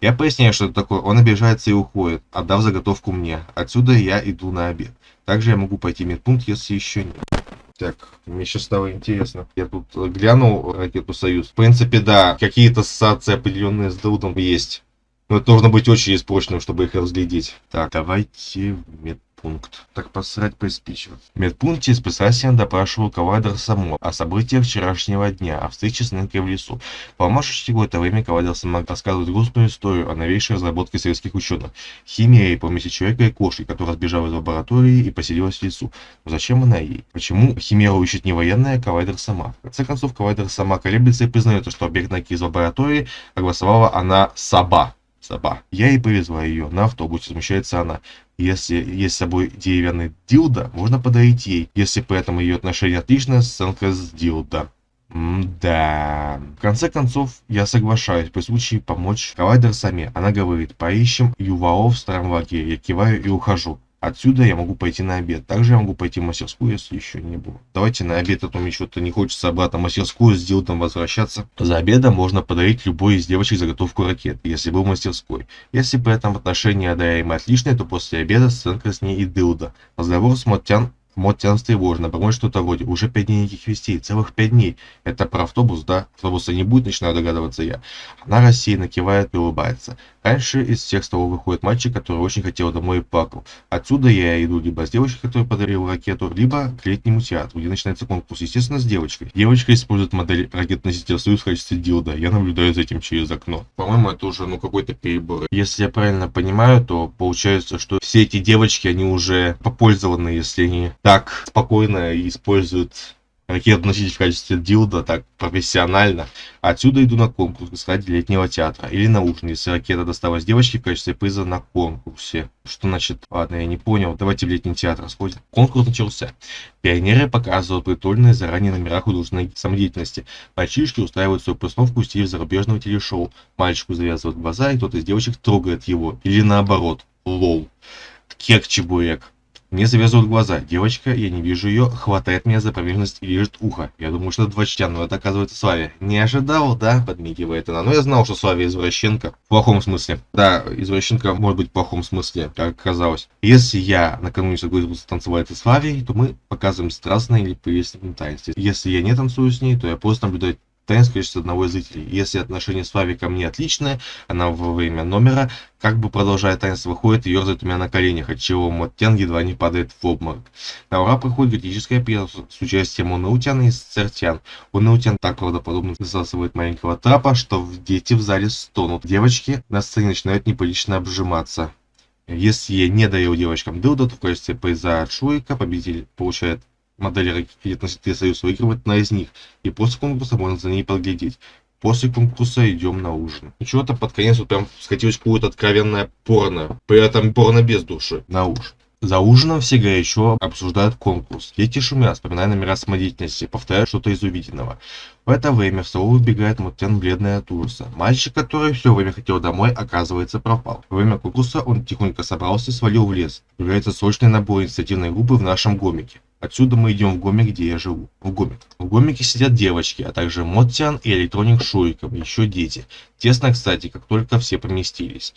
Я поясняю, что это такое. Он обижается и уходит, отдав заготовку мне. Отсюда я иду на обед. Также я могу пойти в медпункт, если еще нет. Так, мне сейчас стало интересно. Я тут глянул ракету «Союз». В принципе, да, какие-то ассоциации определенные с Дылдом есть. Но это нужно быть очень испорченным, чтобы их разглядеть. Так, давайте в медпункт медпункт. Так посрать приспичило. В медпункте спасатель допрашивал Кавадр само о событиях вчерашнего дня, о встрече с Нэнкой в лесу. Помашешь какое-то время Кавадр сама рассказывает грустную историю о новейшей разработке советских ученых. Химия и помеси человека и кошки, которая сбежала из лаборатории и поселилась в лесу. Но зачем она ей? Почему Химеру ищет не военная, а Кавайдер сама? В конце концов, Кавайдер сама колеблется и признается, что объект Наки из лаборатории огласовала она Саба. Саба. Я и повезла ее. На автобусе смущается она. Если есть с собой деревянный дилда, можно подарить ей, если при этом ее отношение отличное, сценка с дилда. да. В конце концов, я соглашаюсь при случае помочь Кавайдер сами. Она говорит, поищем Ювао в старом лагере. Я киваю и ухожу. Отсюда я могу пойти на обед. Также я могу пойти в мастерскую, если еще не было. Давайте на обед, а то мне что-то не хочется обратно в мастерскую с дилдом возвращаться. За обедом можно подарить любой из девочек заготовку ракет, если был в мастерской. Если при этом отношения одаряемые отличные, то после обеда сценка с ней и дилда. Разговор с Моттян Мод тян встревоженно, бормочет что-то вроде «Уже пять дней никаких вестей, целых пять дней». Это про автобус, да? Автобуса не будет, начинаю догадываться я. Она рассеянно кивает и улыбается. Раньше из всех столов выходит мальчик, который очень хотел домой и плакал. Отсюда я иду либо с девочкой, которая подарила ракету, либо к летнему театру, где начинается конкурс, естественно, с девочкой. Девочка использует модель ракетоносителя Союз в качестве дилда. Я наблюдаю за этим через окно. По-моему, это уже ну какой-то перебор. Если я правильно понимаю, то получается, что все эти девочки, они уже попользованы, если они так спокойно используют ракету носить в качестве дилда так профессионально. Отсюда иду на конкурс ради летнего театра. Или на ужин, если ракета досталась девочке в качестве приза на конкурсе. Что значит? Ладно, я не понял. Давайте в летний театр сходим. Конкурс начался. Пионеры показывают притольные заранее номера художественной самодеятельности. Мальчишки устраивают свою постановку в стиле зарубежного телешоу. Мальчику завязывают глаза, и кто-то из девочек трогает его. Или наоборот. Лол. Кек-чебурек. Мне завязывают глаза. Девочка, я не вижу ее, хватает меня за промежность и лежит ухо. Я думаю, что это двочтян, но это оказывается Славия. Не ожидал, да? Подмигивает она. Но я знал, что Славия извращенка. В плохом смысле. Да, извращенка может быть в плохом смысле, как оказалось. Если я накануне согласился танцевать с Славией, то мы показываем страстное или прелестное таинство. Если я не танцую с ней, то я просто наблюдаю танец количество одного из зрителей. Если отношения с Фави ко мне отличные, она во время номера, как бы продолжая танец, выходит и ерзает у меня на коленях, от чего Моттян едва не падает в обморок. На ура проходит готическая пьеса с участием Унаутяна и Цертян. Унаутян так правдоподобно засасывает маленького трапа, что дети в зале стонут. Девочки на сцене начинают неприлично обжиматься. Если не даю девочкам дылда, то в качестве приза от Шуика победитель получает модели ракет носителей Союз выигрывает на из них, и после конкурса можно за ней поглядеть. После конкурса идем на ужин. И чего-то под конец вот прям скатилось какое-то откровенное порно. При этом порно без души. На ужин. За ужином все горячо обсуждают конкурс. Дети шумят, вспоминая номера самодеятельности, повторяют что-то из увиденного. В это время в столовую выбегает Мутен бледный от ужаса. Мальчик, который все время хотел домой, оказывается пропал. Во время конкурса он тихонько собрался и свалил в лес. Является срочный набор инициативной группы в нашем гомике. Отсюда мы идем в Гомик, где я живу. В Гомик. В Гомике сидят девочки, а также Моттиан и Электроник Шуриков, еще дети. Тесно, кстати, как только все поместились.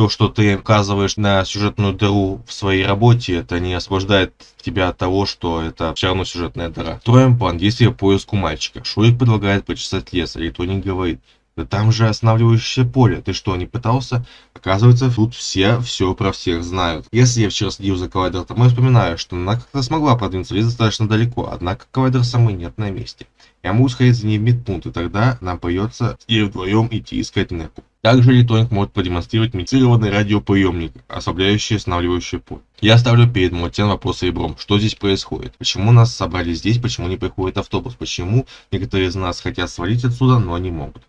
То, что ты указываешь на сюжетную дыру в своей работе, это не освобождает тебя от того, что это все равно сюжетная дыра. Строим план действия поиску мальчика. Шурик предлагает почесать лес, Электроник говорит, да там же останавливающее поле. Ты что, не пытался? Оказывается, тут все все про всех знают. Если я вчера следил за то я вспоминаю, что она как-то смогла продвинуться лес достаточно далеко, однако коллайдер самый нет на месте. Я могу сходить за ней в медпункт, и тогда нам придется и вдвоем идти искать Неку. Также электроник может продемонстрировать митированный радиоприемник, ослабляющий останавливающее поле. Я ставлю перед Мотен вопрос ребром, что здесь происходит? Почему нас собрали здесь, почему не приходит автобус? Почему некоторые из нас хотят свалить отсюда, но не могут?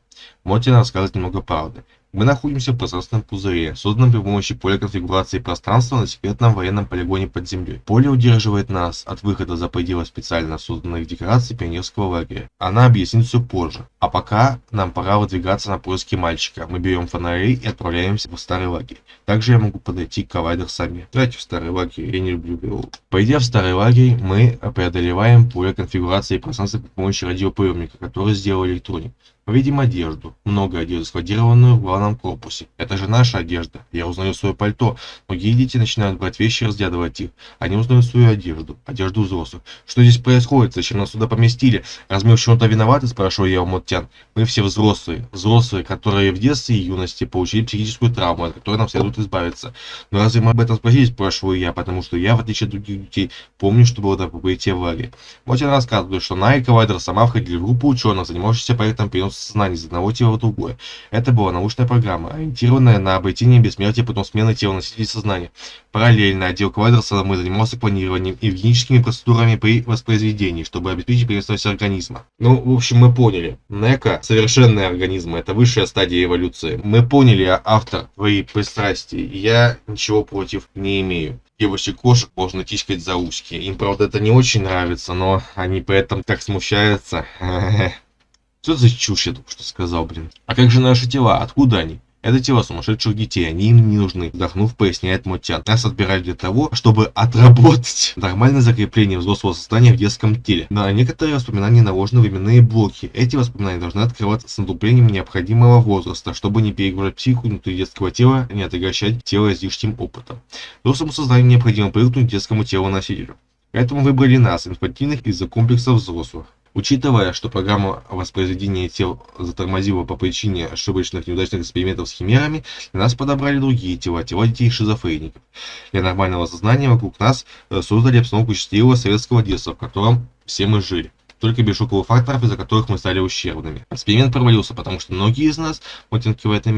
Мотин рассказывает немного правды. Мы находимся в пространственном пузыре, созданном при помощи поля конфигурации пространства на секретном военном полигоне под землей. Поле удерживает нас от выхода за пределы специально созданных декораций пионерского лагеря. Она объяснит все позже. А пока нам пора выдвигаться на поиски мальчика. Мы берем фонари и отправляемся в старый лагерь. Также я могу подойти к коллайдер сами. Давайте в старый лагерь, я не люблю его. Пойдя в старый лагерь, мы преодолеваем поле конфигурации пространства при помощи радиоприемника, который сделал электроник. Видим одежду, много одежды, складированную в главном корпусе. Это же наша одежда. Я узнаю свое пальто. Многие дети начинают брать вещи и разглядывать их. Они узнают свою одежду, одежду взрослых. Что здесь происходит? Зачем нас сюда поместили? Раз мы в чем-то виноваты, спрашиваю я у Моттян. Мы все взрослые. Взрослые, которые в детстве и юности получили психическую травму, от которой нам следует избавиться. Но разве мы об этом спросили, спрашиваю я, потому что я, в отличие от других детей, помню, что было до прибытия в лагерь. Моттян рассказывает, что Най и Ковайдер сама входили в группу ученых, занимавшихся проектом переноса сознания из одного тела в другое. Это была научная программа, ориентированная на обретение бессмертия путем смены тела носителей сознания. Параллельно отдел Квадраса мы занимался планированием и генетическими процедурами при воспроизведении, чтобы обеспечить переносимость организма. Ну, в общем, мы поняли. Нека – совершенные организмы, это высшая стадия эволюции. Мы поняли а автор твои пристрастия, я ничего против не имею девочек кошек можно тискать за ушки. Им, правда, это не очень нравится, но они при этом так смущаются. Что за чушь я только что сказал, блин? А как же наши тела? Откуда они? Это тела сумасшедших детей, они им не нужны. Вдохнув, поясняет Мотян. Нас отбирали для того, чтобы отработать нормальное закрепление взрослого состояния в детском теле. На некоторые воспоминания наложены временные блоки. Эти воспоминания должны открываться с наступлением необходимого возраста, чтобы не перегружать психику внутри детского тела, не отягощать тело излишним опытом. Взрослому сознанию необходимо привыкнуть к детскому телу носителю. Поэтому выбрали нас, инфантильных, из-за комплексов взрослых. Учитывая, что программа воспроизведения тел затормозила по причине ошибочных неудачных экспериментов с химерами, для нас подобрали другие тела, тела детей шизофреников. Для нормального сознания вокруг нас э, создали обстановку счастливого советского детства, в котором все мы жили только без шоковых факторов, из-за которых мы стали ущербными. Эксперимент провалился, потому что многие из нас, мотинки в этом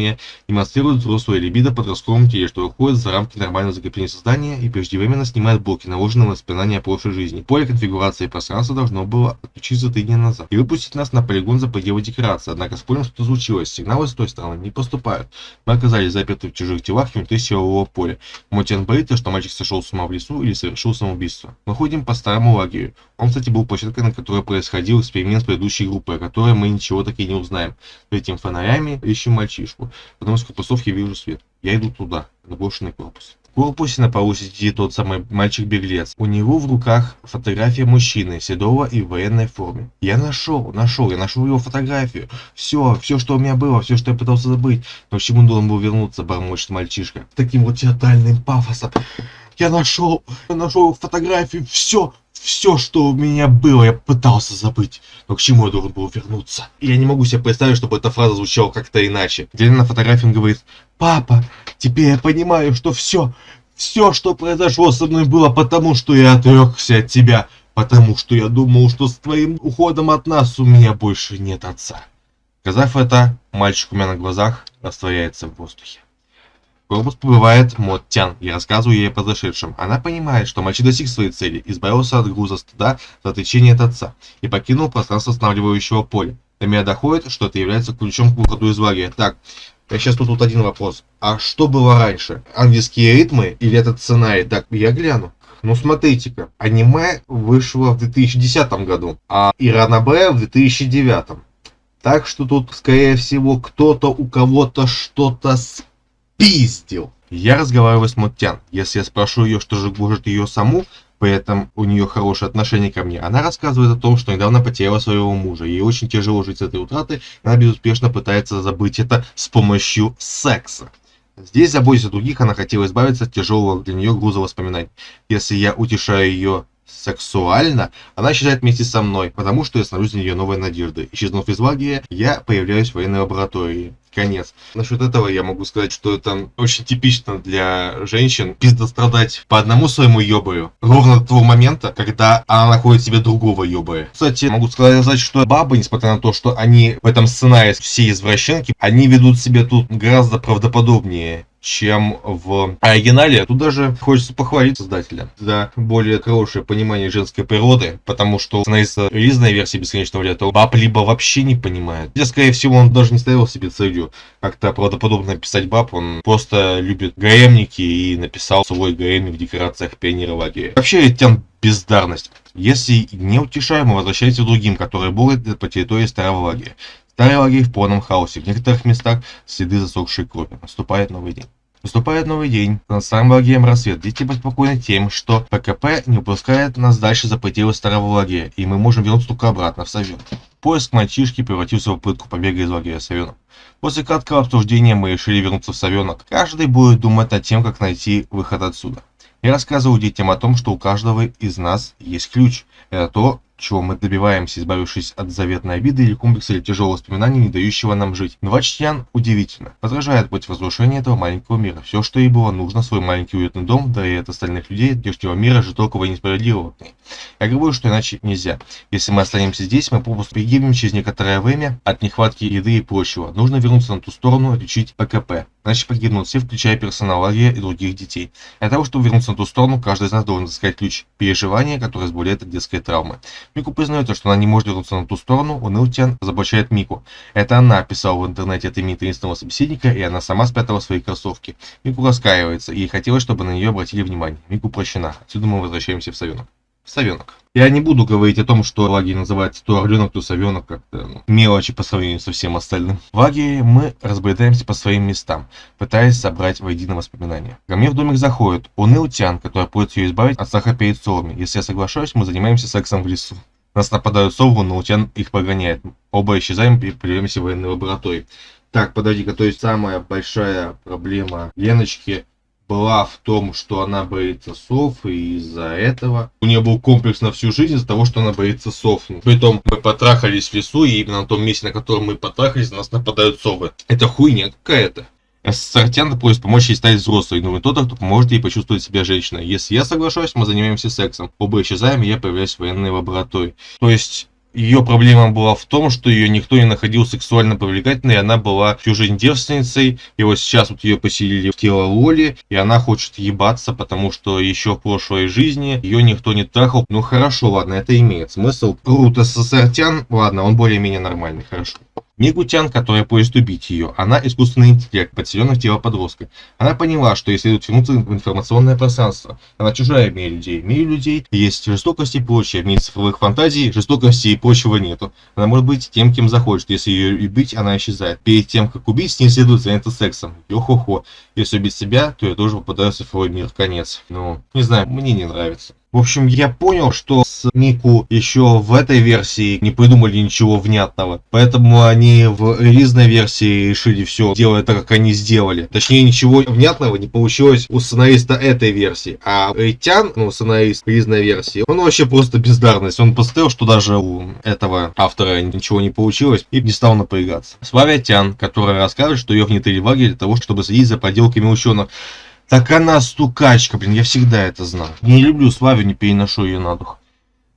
демонстрируют взрослую либидо подростковом теле, что выходит за рамки нормального закрепления создания и преждевременно снимает блоки, наложенные на воспоминания о прошлой жизни. Поле конфигурации пространства должно было отключиться три дня назад и выпустить нас на полигон за пределы декорации. Однако спорим, что случилось. Сигналы с той стороны не поступают. Мы оказались заперты в чужих телах внутри силового поля. Мотин боится, что мальчик сошел с ума в лесу или совершил самоубийство. Мы ходим по старому лагерю. Он, кстати, был площадкой, на которой происходил эксперимент с предыдущей группой, о которой мы ничего так и не узнаем. Этим фонарями ищем мальчишку. Потому что корпусов я вижу свет. Я иду туда, на брошенный корпус. В корпусе на полу сидит тот самый мальчик-беглец. У него в руках фотография мужчины, седого и в военной форме. Я нашел, нашел, я нашел его фотографию. Все, все, что у меня было, все, что я пытался забыть. Но к чему должен был вернуться, бормочет мальчишка. Таким вот театральным пафосом. Я нашел, я нашел фотографию, все, все, что у меня было, я пытался забыть. Но к чему я должен был вернуться? Я не могу себе представить, чтобы эта фраза звучала как-то иначе. Где на фотографии он говорит, папа, теперь я понимаю, что все, все, что произошло со мной, было потому, что я отрекся от тебя. Потому что я думал, что с твоим уходом от нас у меня больше нет отца. Сказав это, мальчик у меня на глазах растворяется в воздухе корпус прибывает Мод Тян и рассказываю ей о произошедшем. Она понимает, что мальчик достиг своей цели, избавился от груза стыда за отречение от отца и покинул пространство останавливающего поля. До меня доходит, что это является ключом к выходу из лагеря. Так, я сейчас тут, тут один вопрос. А что было раньше? Ангельские ритмы или этот сценарий? Так, я гляну. Ну смотрите-ка, аниме вышло в 2010 году, а Иранабе в 2009. Так что тут, скорее всего, кто-то у кого-то что-то пиздил. Я разговариваю с Моттян. Если я спрошу ее, что же гложет ее саму, при этом у нее хорошее отношение ко мне, она рассказывает о том, что недавно потеряла своего мужа. Ей очень тяжело жить с этой утратой, она безуспешно пытается забыть это с помощью секса. Здесь, заботясь о других, она хотела избавиться от тяжелого для нее груза воспоминаний. Если я утешаю ее сексуально, она считает вместе со мной, потому что я становлюсь для нее новой надеждой. Исчезнув из лагеря, я появляюсь в военной лаборатории. Конец. Насчет этого я могу сказать, что это очень типично для женщин пизда страдать по одному своему ёбаю, ровно до того момента, когда она находит себе другого ёбая. Кстати, могу сказать, что бабы, несмотря на то, что они в этом сценарии все извращенки, они ведут себя тут гораздо правдоподобнее чем в оригинале. Тут даже хочется похвалить создателя за более хорошее понимание женской природы, потому что становится релизная версия бесконечного лета баб либо вообще не понимает. Хотя, скорее всего, он даже не ставил себе целью как-то правдоподобно написать баб, он просто любит ГМники и написал свой ГМ в декорациях пионера лагеря. Вообще, тем бездарность. Если не утешаем, мы возвращаемся к другим, которые борются по территории старого лагеря. Старый лагерь в полном хаосе. В некоторых местах следы засохшей крови. Наступает новый день. Наступает новый день. Над старым лагерем рассвет. Дети беспокойны тем, что ПКП не упускает нас дальше за пределы старого лагеря, и мы можем вернуться только обратно в Совет. Поиск мальчишки превратился в попытку побега из лагеря Совенок. После краткого обсуждения мы решили вернуться в Совенок. Каждый будет думать над тем, как найти выход отсюда. Я рассказываю детям о том, что у каждого из нас есть ключ. Это то, чего мы добиваемся, избавившись от заветной обиды или комплекса или тяжелого воспоминания, не дающего нам жить. Но Вачтян удивительно. Возражает против разрушения этого маленького мира. Все, что ей было нужно, свой маленький уютный дом, да и от остальных людей, здешнего мира, жестокого и несправедливого. Я говорю, что иначе нельзя. Если мы останемся здесь, мы попросту погибнем через некоторое время от нехватки еды и прочего. Нужно вернуться на ту сторону, лечить ПКП. Иначе погибнут все, включая персонал лагеря и других детей. Для того, чтобы вернуться на ту сторону, каждый из нас должен искать ключ переживания, которое избавляет от детской травмы. Мику признается, что она не может вернуться на ту сторону, Унылтян разоблачает Мику. Это она писала в интернете от имени таинственного собеседника, и она сама спрятала свои кроссовки. Мику раскаивается, и ей хотелось, чтобы на нее обратили внимание. Мику прощена. Отсюда мы возвращаемся в Совенок. Совенок. Я не буду говорить о том, что лагерь называется то орленок, то совенок, как-то ну, мелочи по сравнению со всем остальным. В лагере мы разбредаемся по своим местам, пытаясь собрать воедино воспоминания. Ко мне в домик заходит уныл Тян, который просит ее избавить от страха перед совами. Если я соглашаюсь, мы занимаемся сексом в лесу. Нас нападают совы, но Утян их погоняет. Оба исчезаем и плюемся в военной лаборатории. Так, подожди-ка, то есть самая большая проблема Леночки была в том, что она боится сов, и из-за этого у нее был комплекс на всю жизнь из-за того, что она боится сов. Притом мы потрахались в лесу, и именно на том месте, на котором мы потрахались, на нас нападают совы. Это хуйня какая-то. Сартян просит помочь ей стать взрослой, но тот, кто поможет ей почувствовать себя женщиной. Если я соглашусь, мы занимаемся сексом. Оба исчезаем, и я появляюсь в военной лаборатории. То есть ее проблема была в том, что ее никто не находил сексуально привлекательной, она была всю жизнь девственницей, и вот сейчас вот ее поселили в тело Лоли, и она хочет ебаться, потому что еще в прошлой жизни ее никто не трахал. Ну хорошо, ладно, это имеет смысл. Рут СССРтян, ладно, он более-менее нормальный, хорошо. Мигутян, которая просит убить ее, она искусственный интеллект, подселенный в тело подростка. Она поняла, что если вернуться в информационное пространство, она чужая в мире людей. В мире людей есть жестокость и прочее, в мире цифровых фантазий жестокости и прочего нету. Она может быть тем, кем захочет. Если ее убить, она исчезает. Перед тем, как убить, с ней следует заняться сексом. Йо-хо-хо. Если убить себя, то я тоже попадаю в цифровой мир. Конец. Ну, не знаю, мне не нравится. В общем, я понял, что с Мику еще в этой версии не придумали ничего внятного. Поэтому они в релизной версии решили все делать так, как они сделали. Точнее, ничего внятного не получилось у сценариста этой версии. А Рейтян, ну, сценарист релизной версии, он вообще просто бездарность. Он посмотрел, что даже у этого автора ничего не получилось и не стал напрягаться. Славя Тян, которая рассказывает, что ее внедрили в лагерь для того, чтобы следить за поделками ученых. Так она стукачка, блин, я всегда это знал. Не люблю Славю, не переношу ее на дух.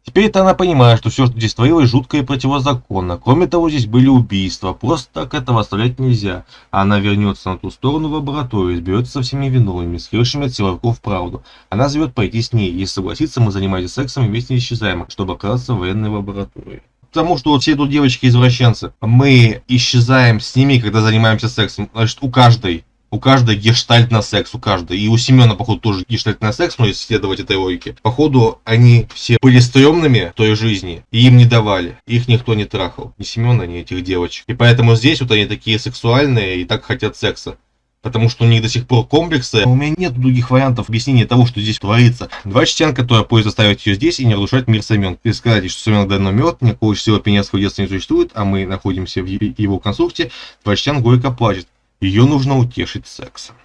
Теперь-то она понимает, что все, что здесь творилось, жутко и противозаконно. Кроме того, здесь были убийства. Просто так этого оставлять нельзя. Она вернется на ту сторону в лабораторию, изберется со всеми виновными, скрывшими от силовиков правду. Она зовет пойти с ней. Если согласится, мы занимаемся сексом и вместе исчезаем, чтобы оказаться в военной лаборатории. Потому что вот все тут девочки-извращенцы. Мы исчезаем с ними, когда занимаемся сексом. Значит, у каждой у каждой гештальт на секс, у каждой. И у Семена, походу, тоже гештальт на секс, но если следовать этой логике. Походу, они все были стрёмными в той жизни, и им не давали. Их никто не трахал. Ни Семена, ни этих девочек. И поэтому здесь вот они такие сексуальные и так хотят секса. Потому что у них до сих пор комплексы. У меня нет других вариантов объяснения того, что здесь творится. Два члена, которые поезд оставить ее здесь и не разрушать мир Семен. И сказать, что Семен давно мертв, никакого всего пенецкого детства не существует, а мы находимся в его конструкте. Два члена горько плачет. Ее нужно утешить сексом.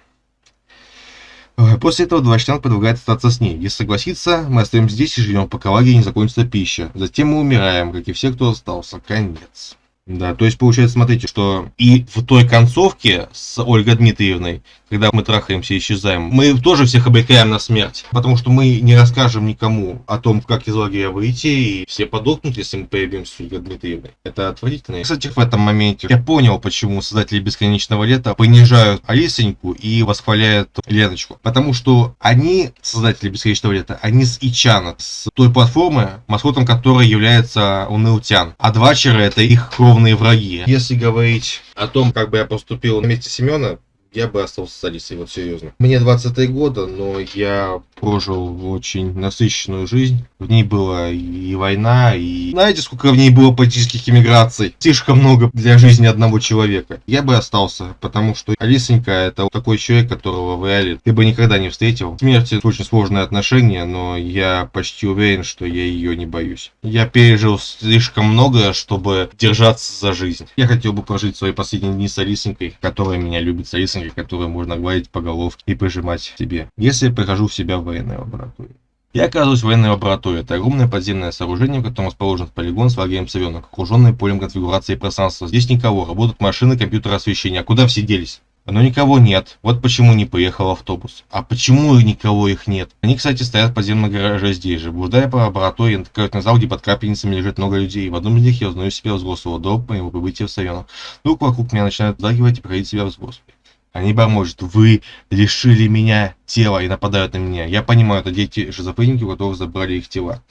После этого Двачтян предлагает остаться с ней. Если согласится, мы остаемся здесь и живем, пока лагерь не закончится пища. Затем мы умираем, как и все, кто остался. Конец. Да, то есть получается, смотрите, что и в той концовке с Ольгой Дмитриевной, когда мы трахаемся и исчезаем, мы тоже всех обрекаем на смерть, потому что мы не расскажем никому о том, как из лагеря выйти, и все подохнут, если мы появимся с Ольгой Дмитриевной. Это отвратительно. Кстати, в этом моменте я понял, почему создатели Бесконечного Лета понижают Алисоньку и восхваляют Леночку, потому что они, создатели Бесконечного Лета, они с Ичана, с той платформы, маскотом которой является Унылтян, а Двачеры это их кровь кровные враги. Если говорить о том, как бы я поступил на месте Семена, я бы остался с Алисой, вот серьезно. Мне 23 года, но я прожил очень насыщенную жизнь. В ней была и война, и... Знаете, сколько в ней было политических иммиграций? Слишком много для жизни одного человека. Я бы остался, потому что Алисонька это такой человек, которого в реале ты бы никогда не встретил. Смерть это очень сложное отношение, но я почти уверен, что я ее не боюсь. Я пережил слишком много, чтобы держаться за жизнь. Я хотел бы прожить свои последние дни с Алисонькой, которая меня любит, с Алисонькой, которую можно гладить по головке и прижимать себе. Если я прихожу в себя в военной лаборатории. Я оказываюсь в военной лаборатории. Это огромное подземное сооружение, в котором расположен полигон с лагерем совенок, окруженный полем конфигурации пространства. Здесь никого, работают машины, компьютеры освещения. А куда все делись? Но никого нет. Вот почему не поехал автобус. А почему никого их нет? Они, кстати, стоят в подземном гараже здесь же. Блуждая по лаборатории, натыкают на зал, где под капельницами лежит много людей. В одном из них я узнаю себя взрослого до моего прибытия в Савенок. Вдруг вокруг меня начинают загивать и проходить себя взрослым. Они бормочут, вы лишили меня тела и нападают на меня. Я понимаю, это дети шизофреники, у которых забрали их тела.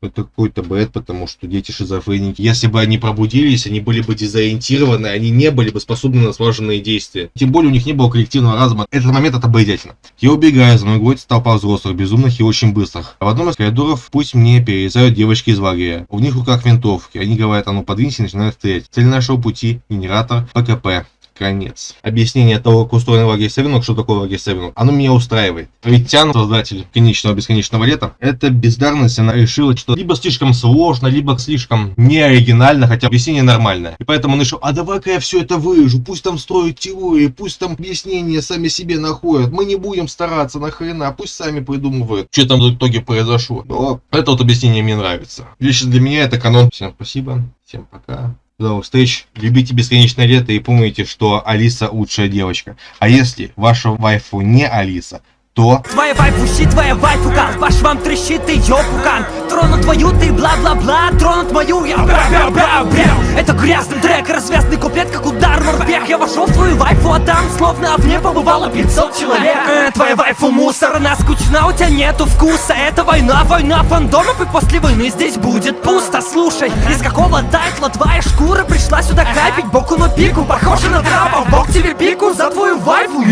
Это какой-то бред, потому что дети шизофреники, если бы они пробудились, они были бы дезориентированы, они не были бы способны на слаженные действия. Тем более у них не было коллективного разума. Этот момент это обойдятельно. Я убегаю, за мной гонится толпа взрослых, безумных и очень быстрых. А в одном из коридоров пусть мне перерезают девочки из лагеря. У них в руках винтовки. Они говорят, а ну подвинься и начинают стрелять. Цель нашего пути – генератор ПКП Конец. Объяснение того, как устроен лагерь Севинок, что такое лагерь Севинок, оно меня устраивает. Ведь Тян, создатель конечного бесконечного лета, это бездарность, она решила, что либо слишком сложно, либо слишком неоригинально, хотя объяснение нормальное. И поэтому он решил, а давай-ка я все это выжу, пусть там строят теории, пусть там объяснения сами себе находят, мы не будем стараться нахрена, пусть сами придумывают, что там в итоге произошло. Но это вот объяснение мне нравится. Лично для меня это канон. Всем спасибо, всем пока. До встреч. Любите бесконечное лето и помните, что Алиса лучшая девочка. А если ваша вайфу не Алиса, то... Твоя вайфу щит, твоя вайфу кан Ваш вам трещит ее пукан Тронут твою ты бла-бла-бла. Тронут мою я. Бра-бра-бра-бра. Это грязный трек, развязный куплет, как удар морпех. Я вошел в твою вайфу, а там словно в ней побывало 500 человек. Э, Твоя вайфу мусор, она скучна, у тебя нету вкуса. Это война, война фандомов И после войны здесь будет пусто. Слушай, из какого тайтла твоя шкура пришла сюда капить? Боку на пику, похоже на трапа. Бог тебе пику за твою вайфу